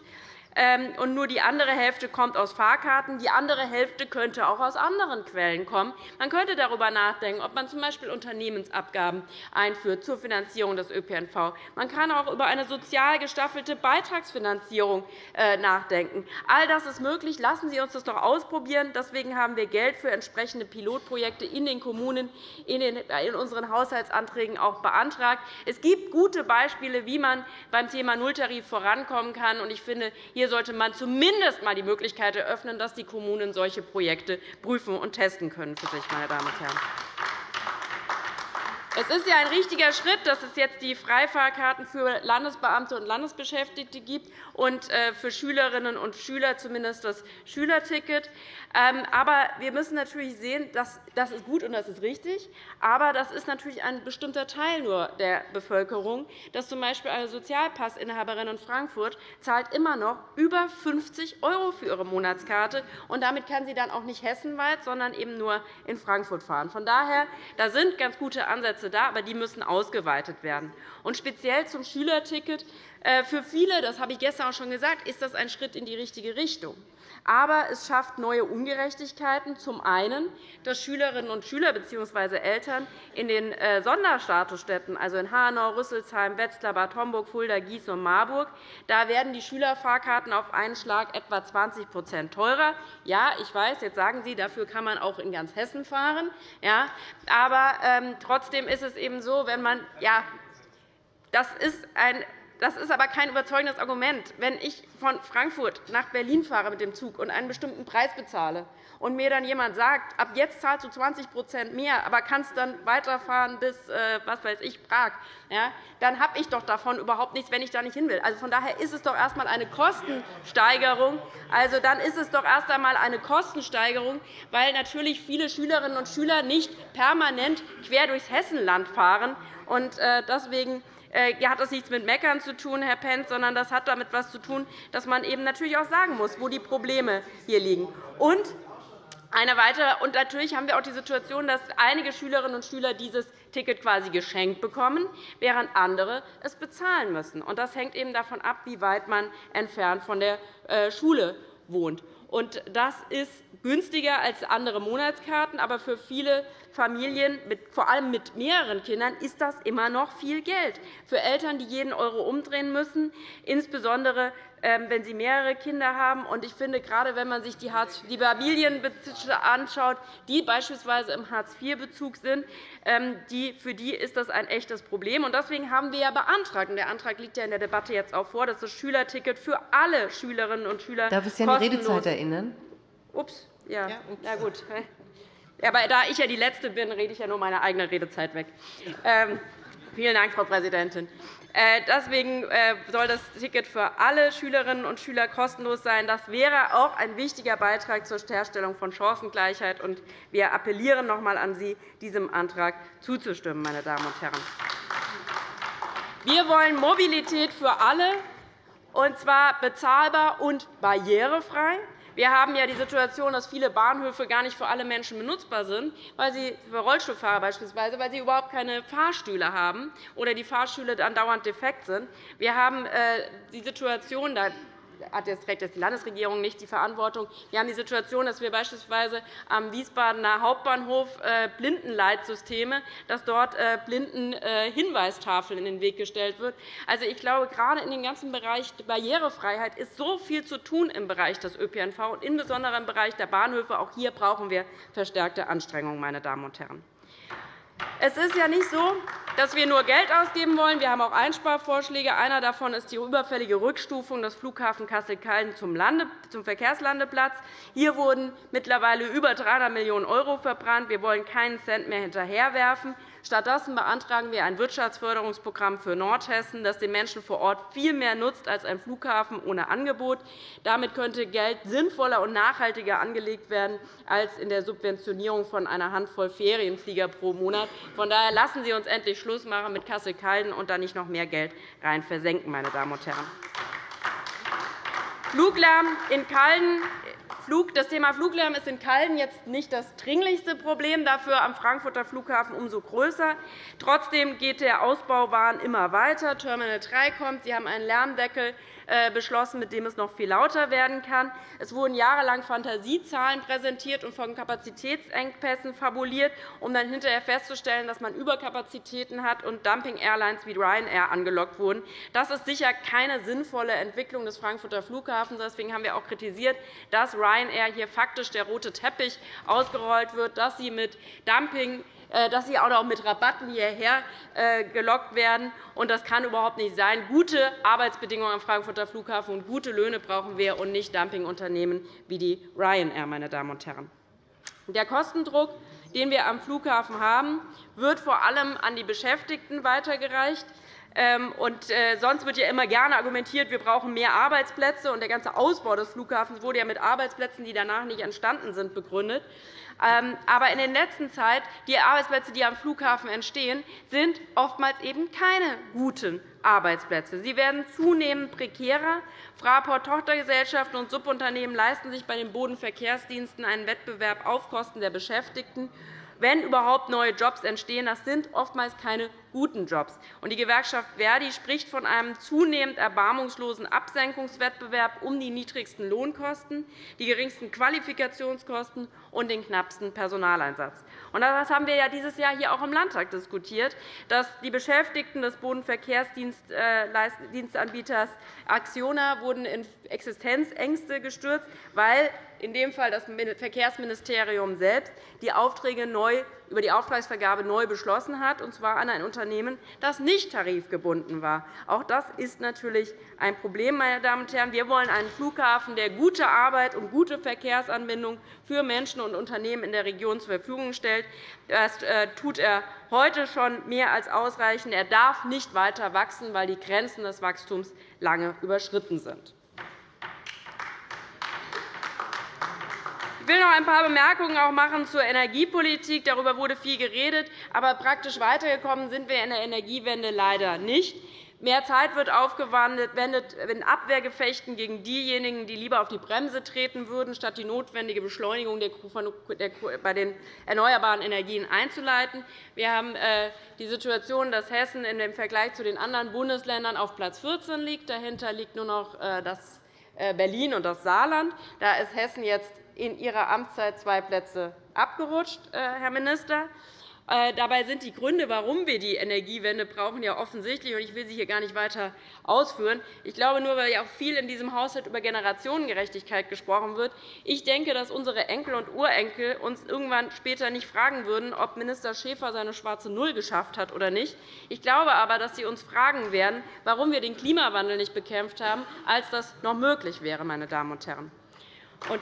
Ähm, und nur die andere Hälfte kommt aus Fahrkarten. Die andere Hälfte könnte auch aus anderen Quellen kommen. Man könnte darüber nachdenken, ob man z.B. Unternehmensabgaben einführt zur Finanzierung des ÖPNV. Man kann auch über eine sozial gestaffelte Beitragsfinanzierung äh, nachdenken. All das ist möglich. Lassen Sie uns das doch ausprobieren. Deswegen haben wir Geld für entsprechende Pilotprojekte in den Kommunen in unseren Haushaltsanträgen auch beantragt. Es gibt gute Beispiele, wie man beim Thema Nulltarif vorankommen kann. Ich finde, hier hier sollte man zumindest einmal die Möglichkeit eröffnen, dass die Kommunen solche Projekte prüfen und testen können für sich, meine Damen und Herren. Es ist ja ein richtiger Schritt, dass es jetzt die Freifahrkarten für Landesbeamte und Landesbeschäftigte gibt und äh, für Schülerinnen und Schüler zumindest das Schülerticket. Ähm, aber wir müssen natürlich sehen, dass das ist gut und das ist richtig. Aber das ist natürlich ein bestimmter Teil nur der Bevölkerung. Dass z. B. eine Sozialpassinhaberin in Frankfurt zahlt immer noch über 50 € für ihre Monatskarte. Und damit kann sie dann auch nicht hessenweit, sondern eben nur in Frankfurt fahren. Von daher da sind ganz gute Ansätze da, aber die müssen ausgeweitet werden. Und speziell zum Schülerticket. Äh, für viele, das habe ich gestern auch schon gesagt, ist das ein Schritt in die richtige Richtung. Aber es schafft neue Ungerechtigkeiten. Zum einen, dass Schülerinnen und Schüler bzw. Eltern in den äh, Sonderstatusstädten, also in Hanau, Rüsselsheim, Wetzlar, Bad Homburg, Fulda, Gießen und Marburg, da werden die Schülerfahrkarten auf einen Schlag etwa 20% teurer. Ja, ich weiß, jetzt sagen Sie, dafür kann man auch in ganz Hessen fahren. Ja, aber ähm, trotzdem ist es eben so, wenn man ja, das ist ein das ist aber kein überzeugendes Argument. Wenn ich von Frankfurt nach Berlin fahre mit dem Zug und einen bestimmten Preis bezahle und mir dann jemand sagt, ab jetzt zahlst du 20% mehr, aber kannst dann weiterfahren bis äh, was weiß ich, Prag, ja, dann habe ich doch davon überhaupt nichts, wenn ich da nicht hin will. Also von daher ist es doch erst einmal eine Kostensteigerung. Also dann ist es doch erst einmal eine Kostensteigerung, weil natürlich viele Schülerinnen und Schüler nicht permanent quer durchs Hessenland fahren. Und äh, deswegen hat das nichts mit Meckern zu tun, Herr Pentz, sondern das hat damit etwas zu tun, dass man eben natürlich auch sagen muss, wo die Probleme hier liegen. Und eine weitere, und natürlich haben wir auch die Situation, dass einige Schülerinnen und Schüler dieses Ticket quasi geschenkt bekommen, während andere es bezahlen müssen. Das hängt eben davon ab, wie weit man entfernt von der äh, Schule wohnt. Das ist günstiger als andere Monatskarten, aber für viele Familien, vor allem mit mehreren Kindern, ist das immer noch viel Geld. Für Eltern, die jeden Euro umdrehen müssen, insbesondere ähm, wenn sie mehrere Kinder haben. Ich finde, gerade wenn man sich die Familienbezüge anschaut, die beispielsweise im Hartz-IV-Bezug sind, ähm, für die ist das ein echtes Problem. Deswegen haben wir ja beantragt, und der Antrag liegt ja in der Debatte jetzt auch vor, dass das Schülerticket für alle Schülerinnen und Schüler Darf ich Sie an die Redezeit erinnern? Ups, ja. ja Na gut. Aber da ich ja die Letzte bin, rede ich ja nur meine eigene Redezeit weg. Ähm, vielen Dank, Frau Präsidentin. Äh, deswegen äh, soll das Ticket für alle Schülerinnen und Schüler kostenlos sein. Das wäre auch ein wichtiger Beitrag zur Herstellung von Chancengleichheit. Wir appellieren noch einmal an Sie, diesem Antrag zuzustimmen. Meine Damen und Herren. Wir wollen Mobilität für alle, und zwar bezahlbar und barrierefrei. Wir haben ja die Situation, dass viele Bahnhöfe gar nicht für alle Menschen benutzbar sind, weil sie für Rollstuhlfahrer beispielsweise, weil sie überhaupt keine Fahrstühle haben oder die Fahrstühle dann dauernd defekt sind. Wir haben äh, die Situation, hat jetzt trägt die Landesregierung nicht die Verantwortung. Wir haben die Situation, dass wir beispielsweise am Wiesbadener Hauptbahnhof äh, Blindenleitsysteme, dass dort äh, Blindenhinweistafeln äh, in den Weg gestellt wird. Also, ich glaube, gerade in dem ganzen Bereich Barrierefreiheit ist so viel zu tun im Bereich des ÖPNV und insbesondere im Bereich der Bahnhöfe. Auch hier brauchen wir verstärkte Anstrengungen, meine Damen und Herren. Es ist ja nicht so, dass wir nur Geld ausgeben wollen. Wir haben auch Einsparvorschläge. Einer davon ist die überfällige Rückstufung des Flughafens Kassel-Calden zum Verkehrslandeplatz. Hier wurden mittlerweile über 300 Millionen € verbrannt. Wir wollen keinen Cent mehr hinterherwerfen. Stattdessen beantragen wir ein Wirtschaftsförderungsprogramm für Nordhessen, das den Menschen vor Ort viel mehr nutzt als ein Flughafen ohne Angebot. Damit könnte Geld sinnvoller und nachhaltiger angelegt werden als in der Subventionierung von einer Handvoll Ferienflieger pro Monat. Von daher lassen Sie uns endlich Schluss machen mit Kassel-Calden und da nicht noch mehr Geld rein versenken, meine Damen und Herren. Fluglärm in Calden das Thema Fluglärm ist in Calden jetzt nicht das dringlichste Problem, dafür am Frankfurter Flughafen umso größer. Trotzdem geht der Ausbauwahn immer weiter. Terminal 3 kommt. Sie haben einen Lärmdeckel beschlossen, mit dem es noch viel lauter werden kann. Es wurden jahrelang Fantasiezahlen präsentiert und von Kapazitätsengpässen fabuliert, um dann hinterher festzustellen, dass man Überkapazitäten hat und Dumping-Airlines wie Ryanair angelockt wurden. Das ist sicher keine sinnvolle Entwicklung des Frankfurter Flughafens. Deswegen haben wir auch kritisiert, dass Ryanair hier faktisch der rote Teppich ausgerollt wird, dass sie mit Dumping äh, dass sie auch noch mit Rabatten hierher äh, gelockt werden. Das kann überhaupt nicht sein. Gute Arbeitsbedingungen am Frankfurter Flughafen und gute Löhne brauchen wir, und nicht Dumpingunternehmen wie die Ryanair. Meine Damen und Herren. Der Kostendruck, den wir am Flughafen haben, wird vor allem an die Beschäftigten weitergereicht. Ähm, und äh, sonst wird ja immer gerne argumentiert, wir brauchen mehr Arbeitsplätze. Und der ganze Ausbau des Flughafens wurde ja mit Arbeitsplätzen, die danach nicht entstanden sind, begründet. Ähm, aber in der letzten Zeit, die Arbeitsplätze, die am Flughafen entstehen, sind oftmals eben keine guten Arbeitsplätze. Sie werden zunehmend prekärer. Fraport-Tochtergesellschaften und Subunternehmen leisten sich bei den Bodenverkehrsdiensten einen Wettbewerb auf Kosten der Beschäftigten wenn überhaupt neue Jobs entstehen. Das sind oftmals keine guten Jobs. Die Gewerkschaft Verdi spricht von einem zunehmend erbarmungslosen Absenkungswettbewerb um die niedrigsten Lohnkosten, die geringsten Qualifikationskosten und den knappsten Personaleinsatz. Das haben wir dieses Jahr hier auch im Landtag diskutiert, dass die Beschäftigten des Bodenverkehrsdienstanbieters Acciona wurden in Existenzängste gestürzt, weil in dem Fall das Verkehrsministerium selbst die Aufträge neu über die Auftragsvergabe neu beschlossen hat, und zwar an ein Unternehmen, das nicht tarifgebunden war. Auch das ist natürlich ein Problem. Meine Damen und Herren. Wir wollen einen Flughafen, der gute Arbeit und gute Verkehrsanbindung für Menschen und Unternehmen in der Region zur Verfügung stellt. Das äh, tut er heute schon mehr als ausreichend. Er darf nicht weiter wachsen, weil die Grenzen des Wachstums lange überschritten sind. Will noch ein paar Bemerkungen auch machen zur Energiepolitik. Darüber wurde viel geredet. Aber praktisch weitergekommen sind wir in der Energiewende leider nicht. Mehr Zeit wird aufgewendet in Abwehrgefechten gegen diejenigen, die lieber auf die Bremse treten würden, statt die notwendige Beschleunigung bei den erneuerbaren Energien einzuleiten. Wir haben äh, die Situation, dass Hessen im Vergleich zu den anderen Bundesländern auf Platz 14 liegt. Dahinter liegt nur noch äh, äh, Berlin und das Saarland. Da ist Hessen jetzt in Ihrer Amtszeit zwei Plätze abgerutscht, äh, Herr Minister. Äh, dabei sind die Gründe, warum wir die Energiewende brauchen, ja offensichtlich. Ich will sie hier gar nicht weiter ausführen. Ich glaube nur, weil ja auch viel in diesem Haushalt über Generationengerechtigkeit gesprochen wird. Ich denke, dass unsere Enkel und Urenkel uns irgendwann später nicht fragen würden, ob Minister Schäfer seine schwarze Null geschafft hat oder nicht. Ich glaube aber, dass sie uns fragen werden, warum wir den Klimawandel nicht bekämpft haben, als das noch möglich wäre. Meine Damen und Herren. Und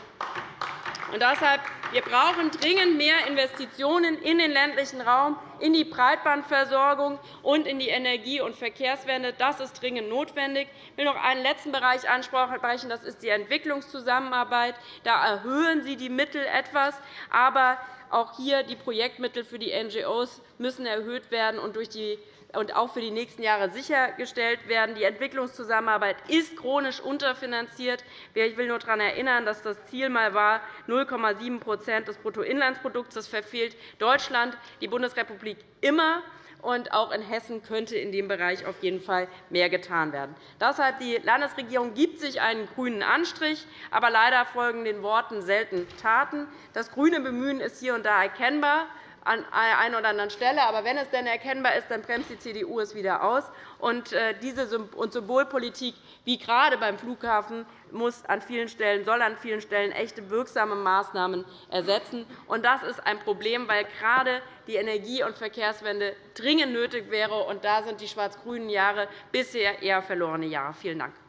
deshalb wir brauchen dringend mehr Investitionen in den ländlichen Raum, in die Breitbandversorgung und in die Energie- und Verkehrswende. Das ist dringend notwendig. Ich will noch einen letzten Bereich ansprechen. Das ist die Entwicklungszusammenarbeit. Da erhöhen Sie die Mittel etwas. Aber auch hier die Projektmittel für die NGOs müssen erhöht werden und durch die und auch für die nächsten Jahre sichergestellt werden. Die Entwicklungszusammenarbeit ist chronisch unterfinanziert. Ich will nur daran erinnern, dass das Ziel einmal war 0,7% des Bruttoinlandsprodukts. Das verfehlt Deutschland, die Bundesrepublik immer. Und auch in Hessen könnte in dem Bereich auf jeden Fall mehr getan werden. Deshalb die Landesregierung gibt sich einen grünen Anstrich, aber leider folgen den Worten selten Taten. Das grüne Bemühen ist hier und da erkennbar an einer oder anderen Stelle. Aber wenn es denn erkennbar ist, dann bremst die CDU es wieder aus. Und äh, diese Symbolpolitik, wie gerade beim Flughafen, muss an vielen Stellen, soll an vielen Stellen echte wirksame Maßnahmen ersetzen. Und das ist ein Problem, weil gerade die Energie- und Verkehrswende dringend nötig wäre. Und da sind die schwarz-grünen Jahre bisher eher verlorene Jahre. Vielen Dank.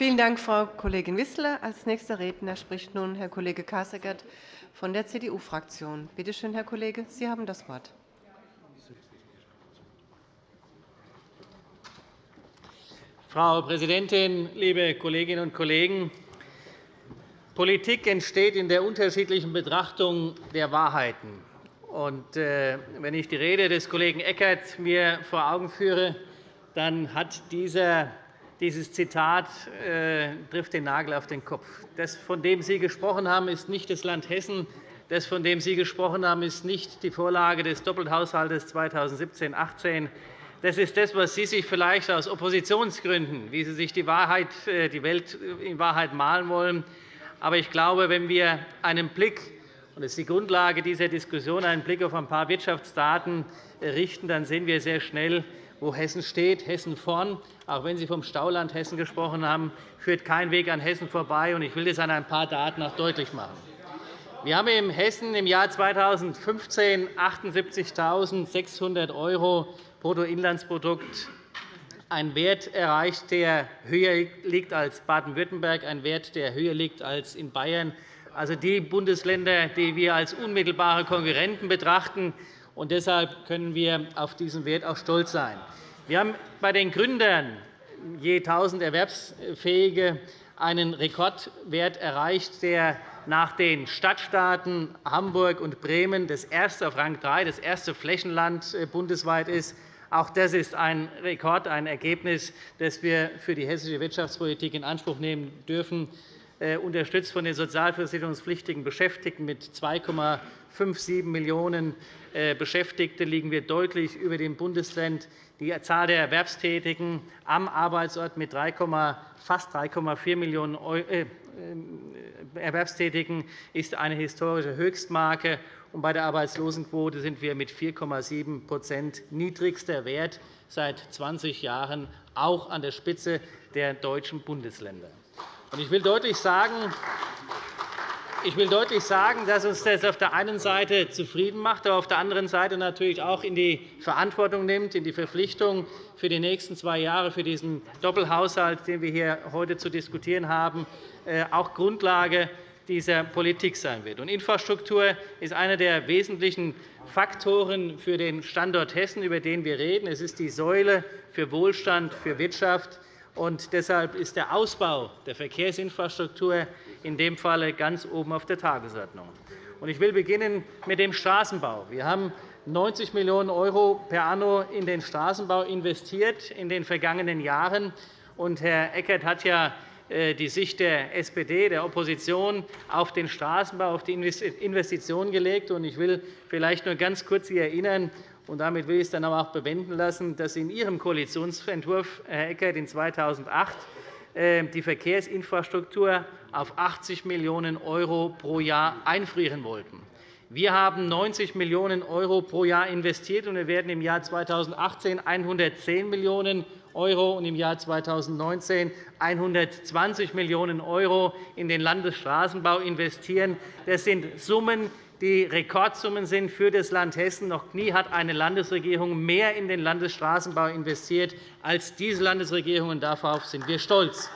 Vielen Dank, Frau Kollegin Wissler. – Als nächster Redner spricht nun Herr Kollege Kasseckert von der CDU-Fraktion. Bitte schön, Herr Kollege, Sie haben das Wort. Frau Präsidentin, liebe Kolleginnen und Kollegen! Politik entsteht in der unterschiedlichen Betrachtung der Wahrheiten. Und, äh, wenn ich die Rede des Kollegen Eckert mir vor Augen führe, dann hat dieser, dieses Zitat äh, trifft den Nagel auf den Kopf. Das, von dem Sie gesprochen haben, ist nicht das Land Hessen. Das, von dem Sie gesprochen haben, ist nicht die Vorlage des Doppelhaushalts 2017-18. Das ist das, was Sie sich vielleicht aus Oppositionsgründen, wie Sie sich die, Wahrheit, äh, die Welt in Wahrheit malen wollen. Aber ich glaube, wenn wir einen Blick und das ist die Grundlage dieser Diskussion, einen Blick auf ein paar Wirtschaftsdaten richten, dann sehen wir sehr schnell, wo Hessen steht. Hessen vorn. Auch wenn Sie vom Stauland Hessen gesprochen haben, führt kein Weg an Hessen vorbei. Ich will das an ein paar Daten auch deutlich machen. Wir haben in Hessen im Jahr 2015 78.600 € Bruttoinlandsprodukt einen Wert erreicht, der höher liegt als Baden-Württemberg, ein Wert, der höher liegt als in Bayern, also die Bundesländer, die wir als unmittelbare Konkurrenten betrachten. Und deshalb können wir auf diesen Wert auch stolz sein. Wir haben bei den Gründern je 1.000 Erwerbsfähige einen Rekordwert erreicht, der nach den Stadtstaaten Hamburg und Bremen das erste auf Rang 3, das erste Flächenland äh, bundesweit ist. Auch das ist ein Rekord, ein Ergebnis, das wir für die hessische Wirtschaftspolitik in Anspruch nehmen dürfen. Äh, unterstützt von den sozialversicherungspflichtigen Beschäftigten mit 2,57 Millionen Beschäftigte liegen wir deutlich über dem Bundestrend. Die Zahl der Erwerbstätigen am Arbeitsort mit fast 3,4 Millionen äh, Erwerbstätigen ist eine historische Höchstmarke. bei der Arbeitslosenquote sind wir mit 4,7% niedrigster Wert seit 20 Jahren auch an der Spitze der deutschen Bundesländer. Ich will deutlich sagen, ich will deutlich sagen, dass uns das auf der einen Seite zufrieden macht, aber auf der anderen Seite natürlich auch in die Verantwortung nimmt, in die Verpflichtung für die nächsten zwei Jahre, für diesen Doppelhaushalt, den wir hier heute zu diskutieren haben, äh, auch Grundlage dieser Politik sein wird. Infrastruktur ist einer der wesentlichen Faktoren für den Standort Hessen, über den wir reden. Es ist die Säule für Wohlstand, für Wirtschaft, und deshalb ist der Ausbau der Verkehrsinfrastruktur in dem Fall ganz oben auf der Tagesordnung. Ich will beginnen mit dem Straßenbau. Wir haben 90 Millionen € per anno in den Straßenbau investiert in den vergangenen Jahren. Und Herr Eckert hat ja äh, die Sicht der SPD, der Opposition, auf den Straßenbau, auf die Investitionen gelegt. Ich will vielleicht nur ganz kurz Sie erinnern, und damit will ich es dann auch bewenden lassen, dass in Ihrem Koalitionsentwurf, Herr Eckert, in 2008 äh, die Verkehrsinfrastruktur auf 80 Millionen € pro Jahr einfrieren wollten. Wir haben 90 Millionen € pro Jahr investiert, und wir werden im Jahr 2018 110 Millionen € und im Jahr 2019 120 Millionen € in den Landesstraßenbau investieren. Das sind Summen, die Rekordsummen sind für das Land Hessen. Noch nie hat eine Landesregierung mehr in den Landesstraßenbau investiert als diese Landesregierung. und Darauf sind wir stolz.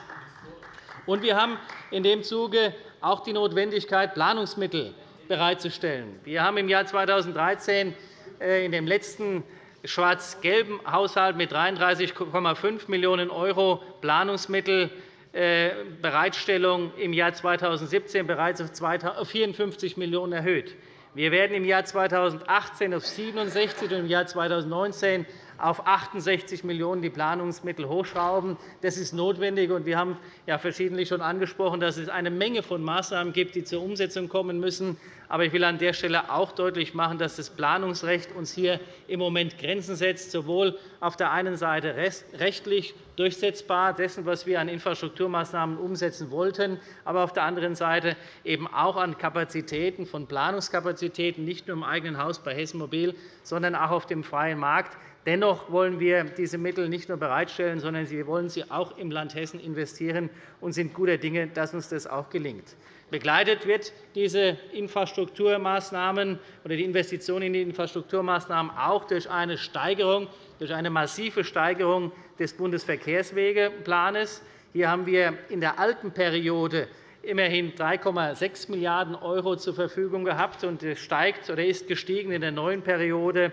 Und wir haben in dem Zuge auch die Notwendigkeit, Planungsmittel bereitzustellen. Wir haben im Jahr 2013 äh, in dem letzten schwarz-gelben Haushalt mit 33,5 Millionen € Planungsmittel äh, Bereitstellung im Jahr 2017 bereits auf 54 Millionen € erhöht. Wir werden im Jahr 2018 auf 67 und im Jahr 2019 auf 68 Millionen € die Planungsmittel hochschrauben. Das ist notwendig. Wir haben ja verschiedentlich schon angesprochen, dass es eine Menge von Maßnahmen gibt, die zur Umsetzung kommen müssen. Aber ich will an der Stelle auch deutlich machen, dass das Planungsrecht uns hier im Moment Grenzen setzt, sowohl auf der einen Seite rechtlich durchsetzbar dessen, was wir an Infrastrukturmaßnahmen umsetzen wollten, aber auf der anderen Seite eben auch an Kapazitäten von Planungskapazitäten, nicht nur im eigenen Haus bei Hessen Mobil, sondern auch auf dem freien Markt. Dennoch wollen wir diese Mittel nicht nur bereitstellen, sondern wir wollen sie auch im Land Hessen investieren und sind guter Dinge, dass uns das auch gelingt. Begleitet wird diese Infrastrukturmaßnahmen oder die Investition in die Infrastrukturmaßnahmen auch durch eine Steigerung, durch eine massive Steigerung des Bundesverkehrswegeplans. Hier haben wir in der alten Periode immerhin 3,6 Milliarden € zur Verfügung gehabt, und es steigt oder ist gestiegen in der neuen Periode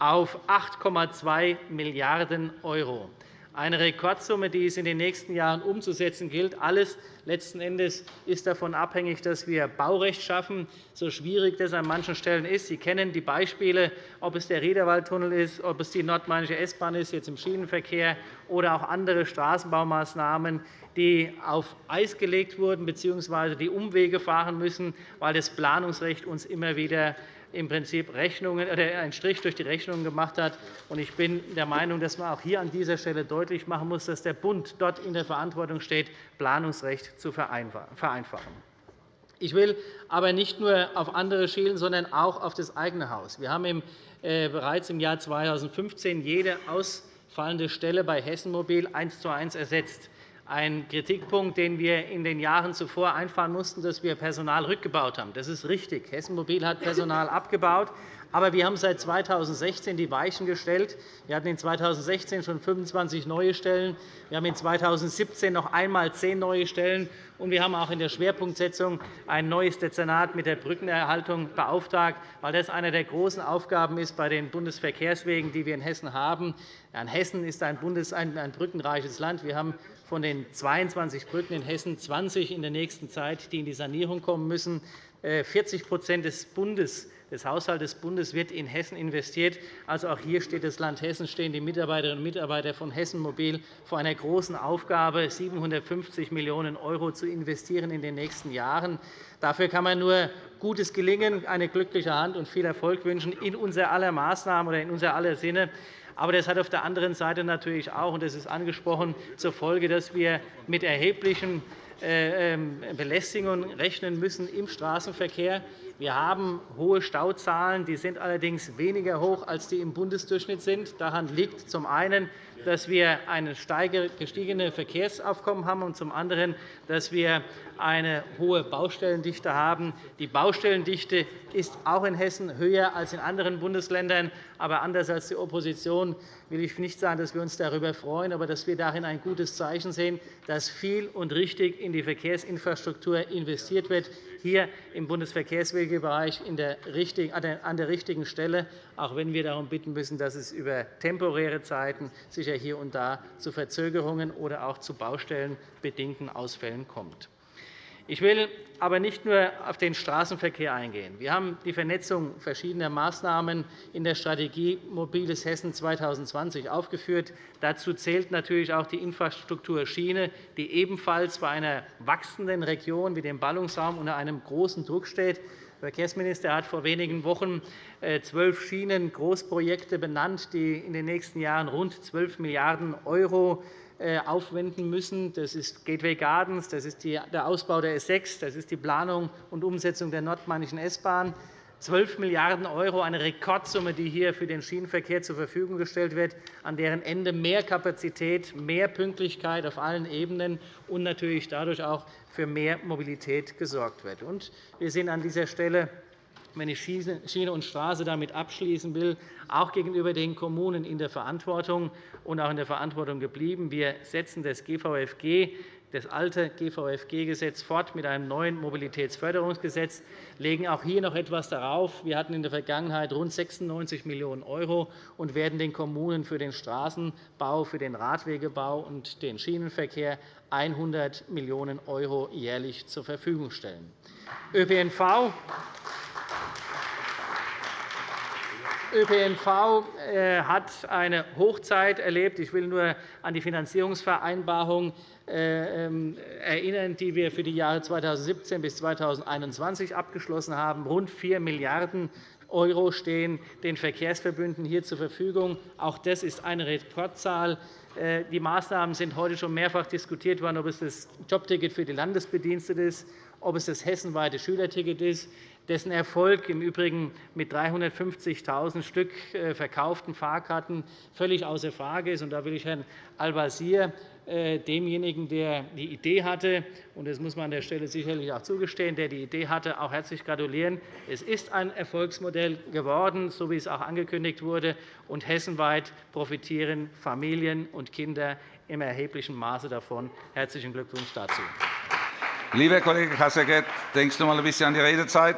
auf 8,2 Milliarden €. eine Rekordsumme, die es in den nächsten Jahren umzusetzen gilt. Alles letzten Endes ist davon abhängig, dass wir Baurecht schaffen, so schwierig das an manchen Stellen ist. Sie kennen die Beispiele, ob es der Riederwaldtunnel ist, ob es die nordmainische S-Bahn ist, jetzt im Schienenverkehr, oder auch andere Straßenbaumaßnahmen, die auf Eis gelegt wurden bzw. die Umwege fahren müssen, weil das Planungsrecht uns immer wieder im Prinzip Rechnungen, oder einen Strich durch die Rechnungen gemacht hat. Ich bin der Meinung, dass man auch hier an dieser Stelle deutlich machen muss, dass der Bund dort in der Verantwortung steht, Planungsrecht zu vereinfachen. Ich will aber nicht nur auf andere schielen, sondern auch auf das eigene Haus. Wir haben äh, bereits im Jahr 2015 jede ausfallende Stelle bei Hessen Mobil eins zu eins ersetzt ein Kritikpunkt, den wir in den Jahren zuvor einfahren mussten, dass wir Personal rückgebaut haben. Das ist richtig. Hessen Mobil hat Personal abgebaut. Aber wir haben seit 2016 die Weichen gestellt. Wir hatten in 2016 schon 25 neue Stellen. Wir haben in 2017 noch einmal zehn neue Stellen. Und wir haben auch in der Schwerpunktsetzung ein neues Dezernat mit der Brückenerhaltung beauftragt, weil das eine der großen Aufgaben ist bei den Bundesverkehrswegen, die wir in Hessen haben. Hessen ist ein, Bundes-, ein brückenreiches Land. Wir haben von den 22 Brücken in Hessen 20 in der nächsten Zeit, die in die Sanierung kommen müssen. 40 äh, des Bundes des Haushalts des Bundes wird in Hessen investiert. Also auch hier steht das Land Hessen, stehen die Mitarbeiterinnen und Mitarbeiter von Hessen Mobil vor einer großen Aufgabe, 750 Millionen € zu investieren in den nächsten Jahren. Dafür kann man nur gutes Gelingen, eine glückliche Hand und viel Erfolg wünschen in unser aller Maßnahmen oder in unser aller Sinne. Aber das hat auf der anderen Seite natürlich auch, und das ist angesprochen, zur Folge, dass wir mit erheblichen äh, ähm, Belästigungen rechnen müssen im Straßenverkehr. Wir haben hohe Stauzahlen, die sind allerdings weniger hoch, als die im Bundesdurchschnitt sind. Daran liegt zum einen, dass wir ein gestiegene Verkehrsaufkommen haben und zum anderen, dass wir eine hohe Baustellendichte haben. Die Baustellendichte ist auch in Hessen höher als in anderen Bundesländern. Aber anders als die Opposition will ich nicht sagen, dass wir uns darüber freuen, aber dass wir darin ein gutes Zeichen sehen, dass viel und richtig in die Verkehrsinfrastruktur investiert wird hier im Bundesverkehrswegebereich an der richtigen Stelle, auch wenn wir darum bitten müssen, dass es über temporäre Zeiten sicher hier und da zu Verzögerungen oder auch zu baustellenbedingten Ausfällen kommt. Ich will aber nicht nur auf den Straßenverkehr eingehen. Wir haben die Vernetzung verschiedener Maßnahmen in der Strategie Mobiles Hessen 2020 aufgeführt. Dazu zählt natürlich auch die Infrastruktur Schiene, die ebenfalls bei einer wachsenden Region wie dem Ballungsraum unter einem großen Druck steht. Der Verkehrsminister hat vor wenigen Wochen äh, zwölf Schienen-Großprojekte benannt, die in den nächsten Jahren rund 12 Milliarden € aufwenden müssen. Das ist Gateway Gardens, das ist der Ausbau der S6, das ist die Planung und Umsetzung der nordmainischen S-Bahn. 12 Milliarden €, eine Rekordsumme, die hier für den Schienenverkehr zur Verfügung gestellt wird, an deren Ende mehr Kapazität, mehr Pünktlichkeit auf allen Ebenen und natürlich dadurch auch für mehr Mobilität gesorgt wird. Wir sind an dieser Stelle wenn ich Schiene und Straße damit abschließen will, auch gegenüber den Kommunen in der Verantwortung und auch in der Verantwortung geblieben. Wir setzen das GVFG das alte GVFG-Gesetz fort mit einem neuen Mobilitätsförderungsgesetz, legen auch hier noch etwas darauf. Wir hatten in der Vergangenheit rund 96 Millionen € und werden den Kommunen für den Straßenbau, für den Radwegebau und den Schienenverkehr 100 Millionen € jährlich zur Verfügung stellen. ÖPNV ÖPNV äh, hat eine Hochzeit erlebt. Ich will nur an die Finanzierungsvereinbarung äh, ähm, erinnern, die wir für die Jahre 2017 bis 2021 abgeschlossen haben. Rund 4 Milliarden € stehen den Verkehrsverbünden hier zur Verfügung. Auch das ist eine Rekordzahl. Äh, die Maßnahmen sind heute schon mehrfach diskutiert worden, ob es das Jobticket für die Landesbediensteten ist, ob es das hessenweite Schülerticket ist dessen Erfolg im Übrigen mit 350.000 Stück äh, verkauften Fahrkarten völlig außer Frage ist. Da will ich Herrn Al-Wazir, äh, demjenigen, der die Idee hatte, und das muss man an der Stelle sicherlich auch zugestehen, der die Idee hatte, auch herzlich gratulieren. Es ist ein Erfolgsmodell geworden, so wie es auch angekündigt wurde, und hessenweit profitieren Familien und Kinder im erheblichen Maße davon. Herzlichen Glückwunsch dazu. Lieber Kollege Kasseckert, denkst du mal ein bisschen an die Redezeit?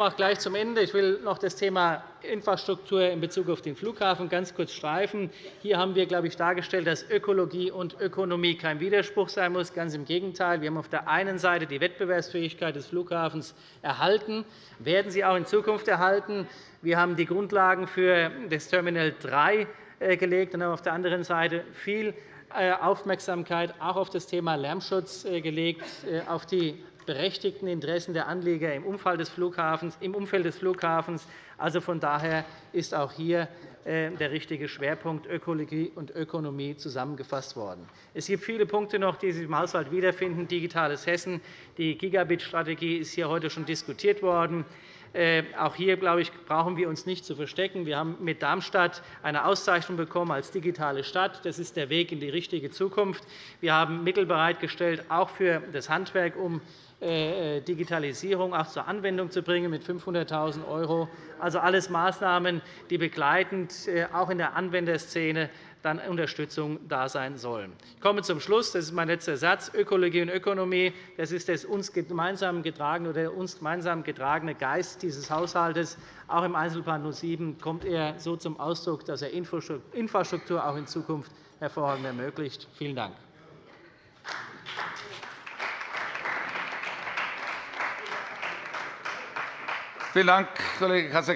Auch gleich zum Ende. Ich will noch das Thema Infrastruktur in Bezug auf den Flughafen ganz kurz streifen. Hier haben wir glaube ich, dargestellt, dass Ökologie und Ökonomie kein Widerspruch sein muss. Ganz im Gegenteil. Wir haben auf der einen Seite die Wettbewerbsfähigkeit des Flughafens erhalten, werden sie auch in Zukunft erhalten. Wir haben die Grundlagen für das Terminal 3 äh, gelegt und haben auf der anderen Seite viel äh, Aufmerksamkeit auch auf das Thema Lärmschutz äh, gelegt, auf die berechtigten Interessen der Anleger im Umfeld des Flughafens. Also von daher ist auch hier äh, der richtige Schwerpunkt Ökologie und Ökonomie zusammengefasst worden. Es gibt viele Punkte noch, die sich im Haushalt wiederfinden. Digitales Hessen, die Gigabit-Strategie ist hier heute schon diskutiert worden. Äh, auch hier glaube ich, brauchen wir uns nicht zu verstecken. Wir haben mit Darmstadt eine Auszeichnung bekommen als digitale Stadt. Das ist der Weg in die richtige Zukunft. Wir haben Mittel bereitgestellt, auch für das Handwerk, um Digitalisierung auch zur Anwendung zu bringen mit 500.000 €. Also alles Maßnahmen, die begleitend äh, auch in der Anwenderszene dann Unterstützung da sein sollen. Ich komme zum Schluss. Das ist mein letzter Satz. Ökologie und Ökonomie das ist der uns gemeinsam getragene, oder uns gemeinsam getragene Geist dieses Haushalts. Auch im Einzelplan 07 kommt er so zum Ausdruck, dass er Infrastruktur auch in Zukunft hervorragend ermöglicht. Vielen Dank. Vielen Dank, Kollege Kasseckert.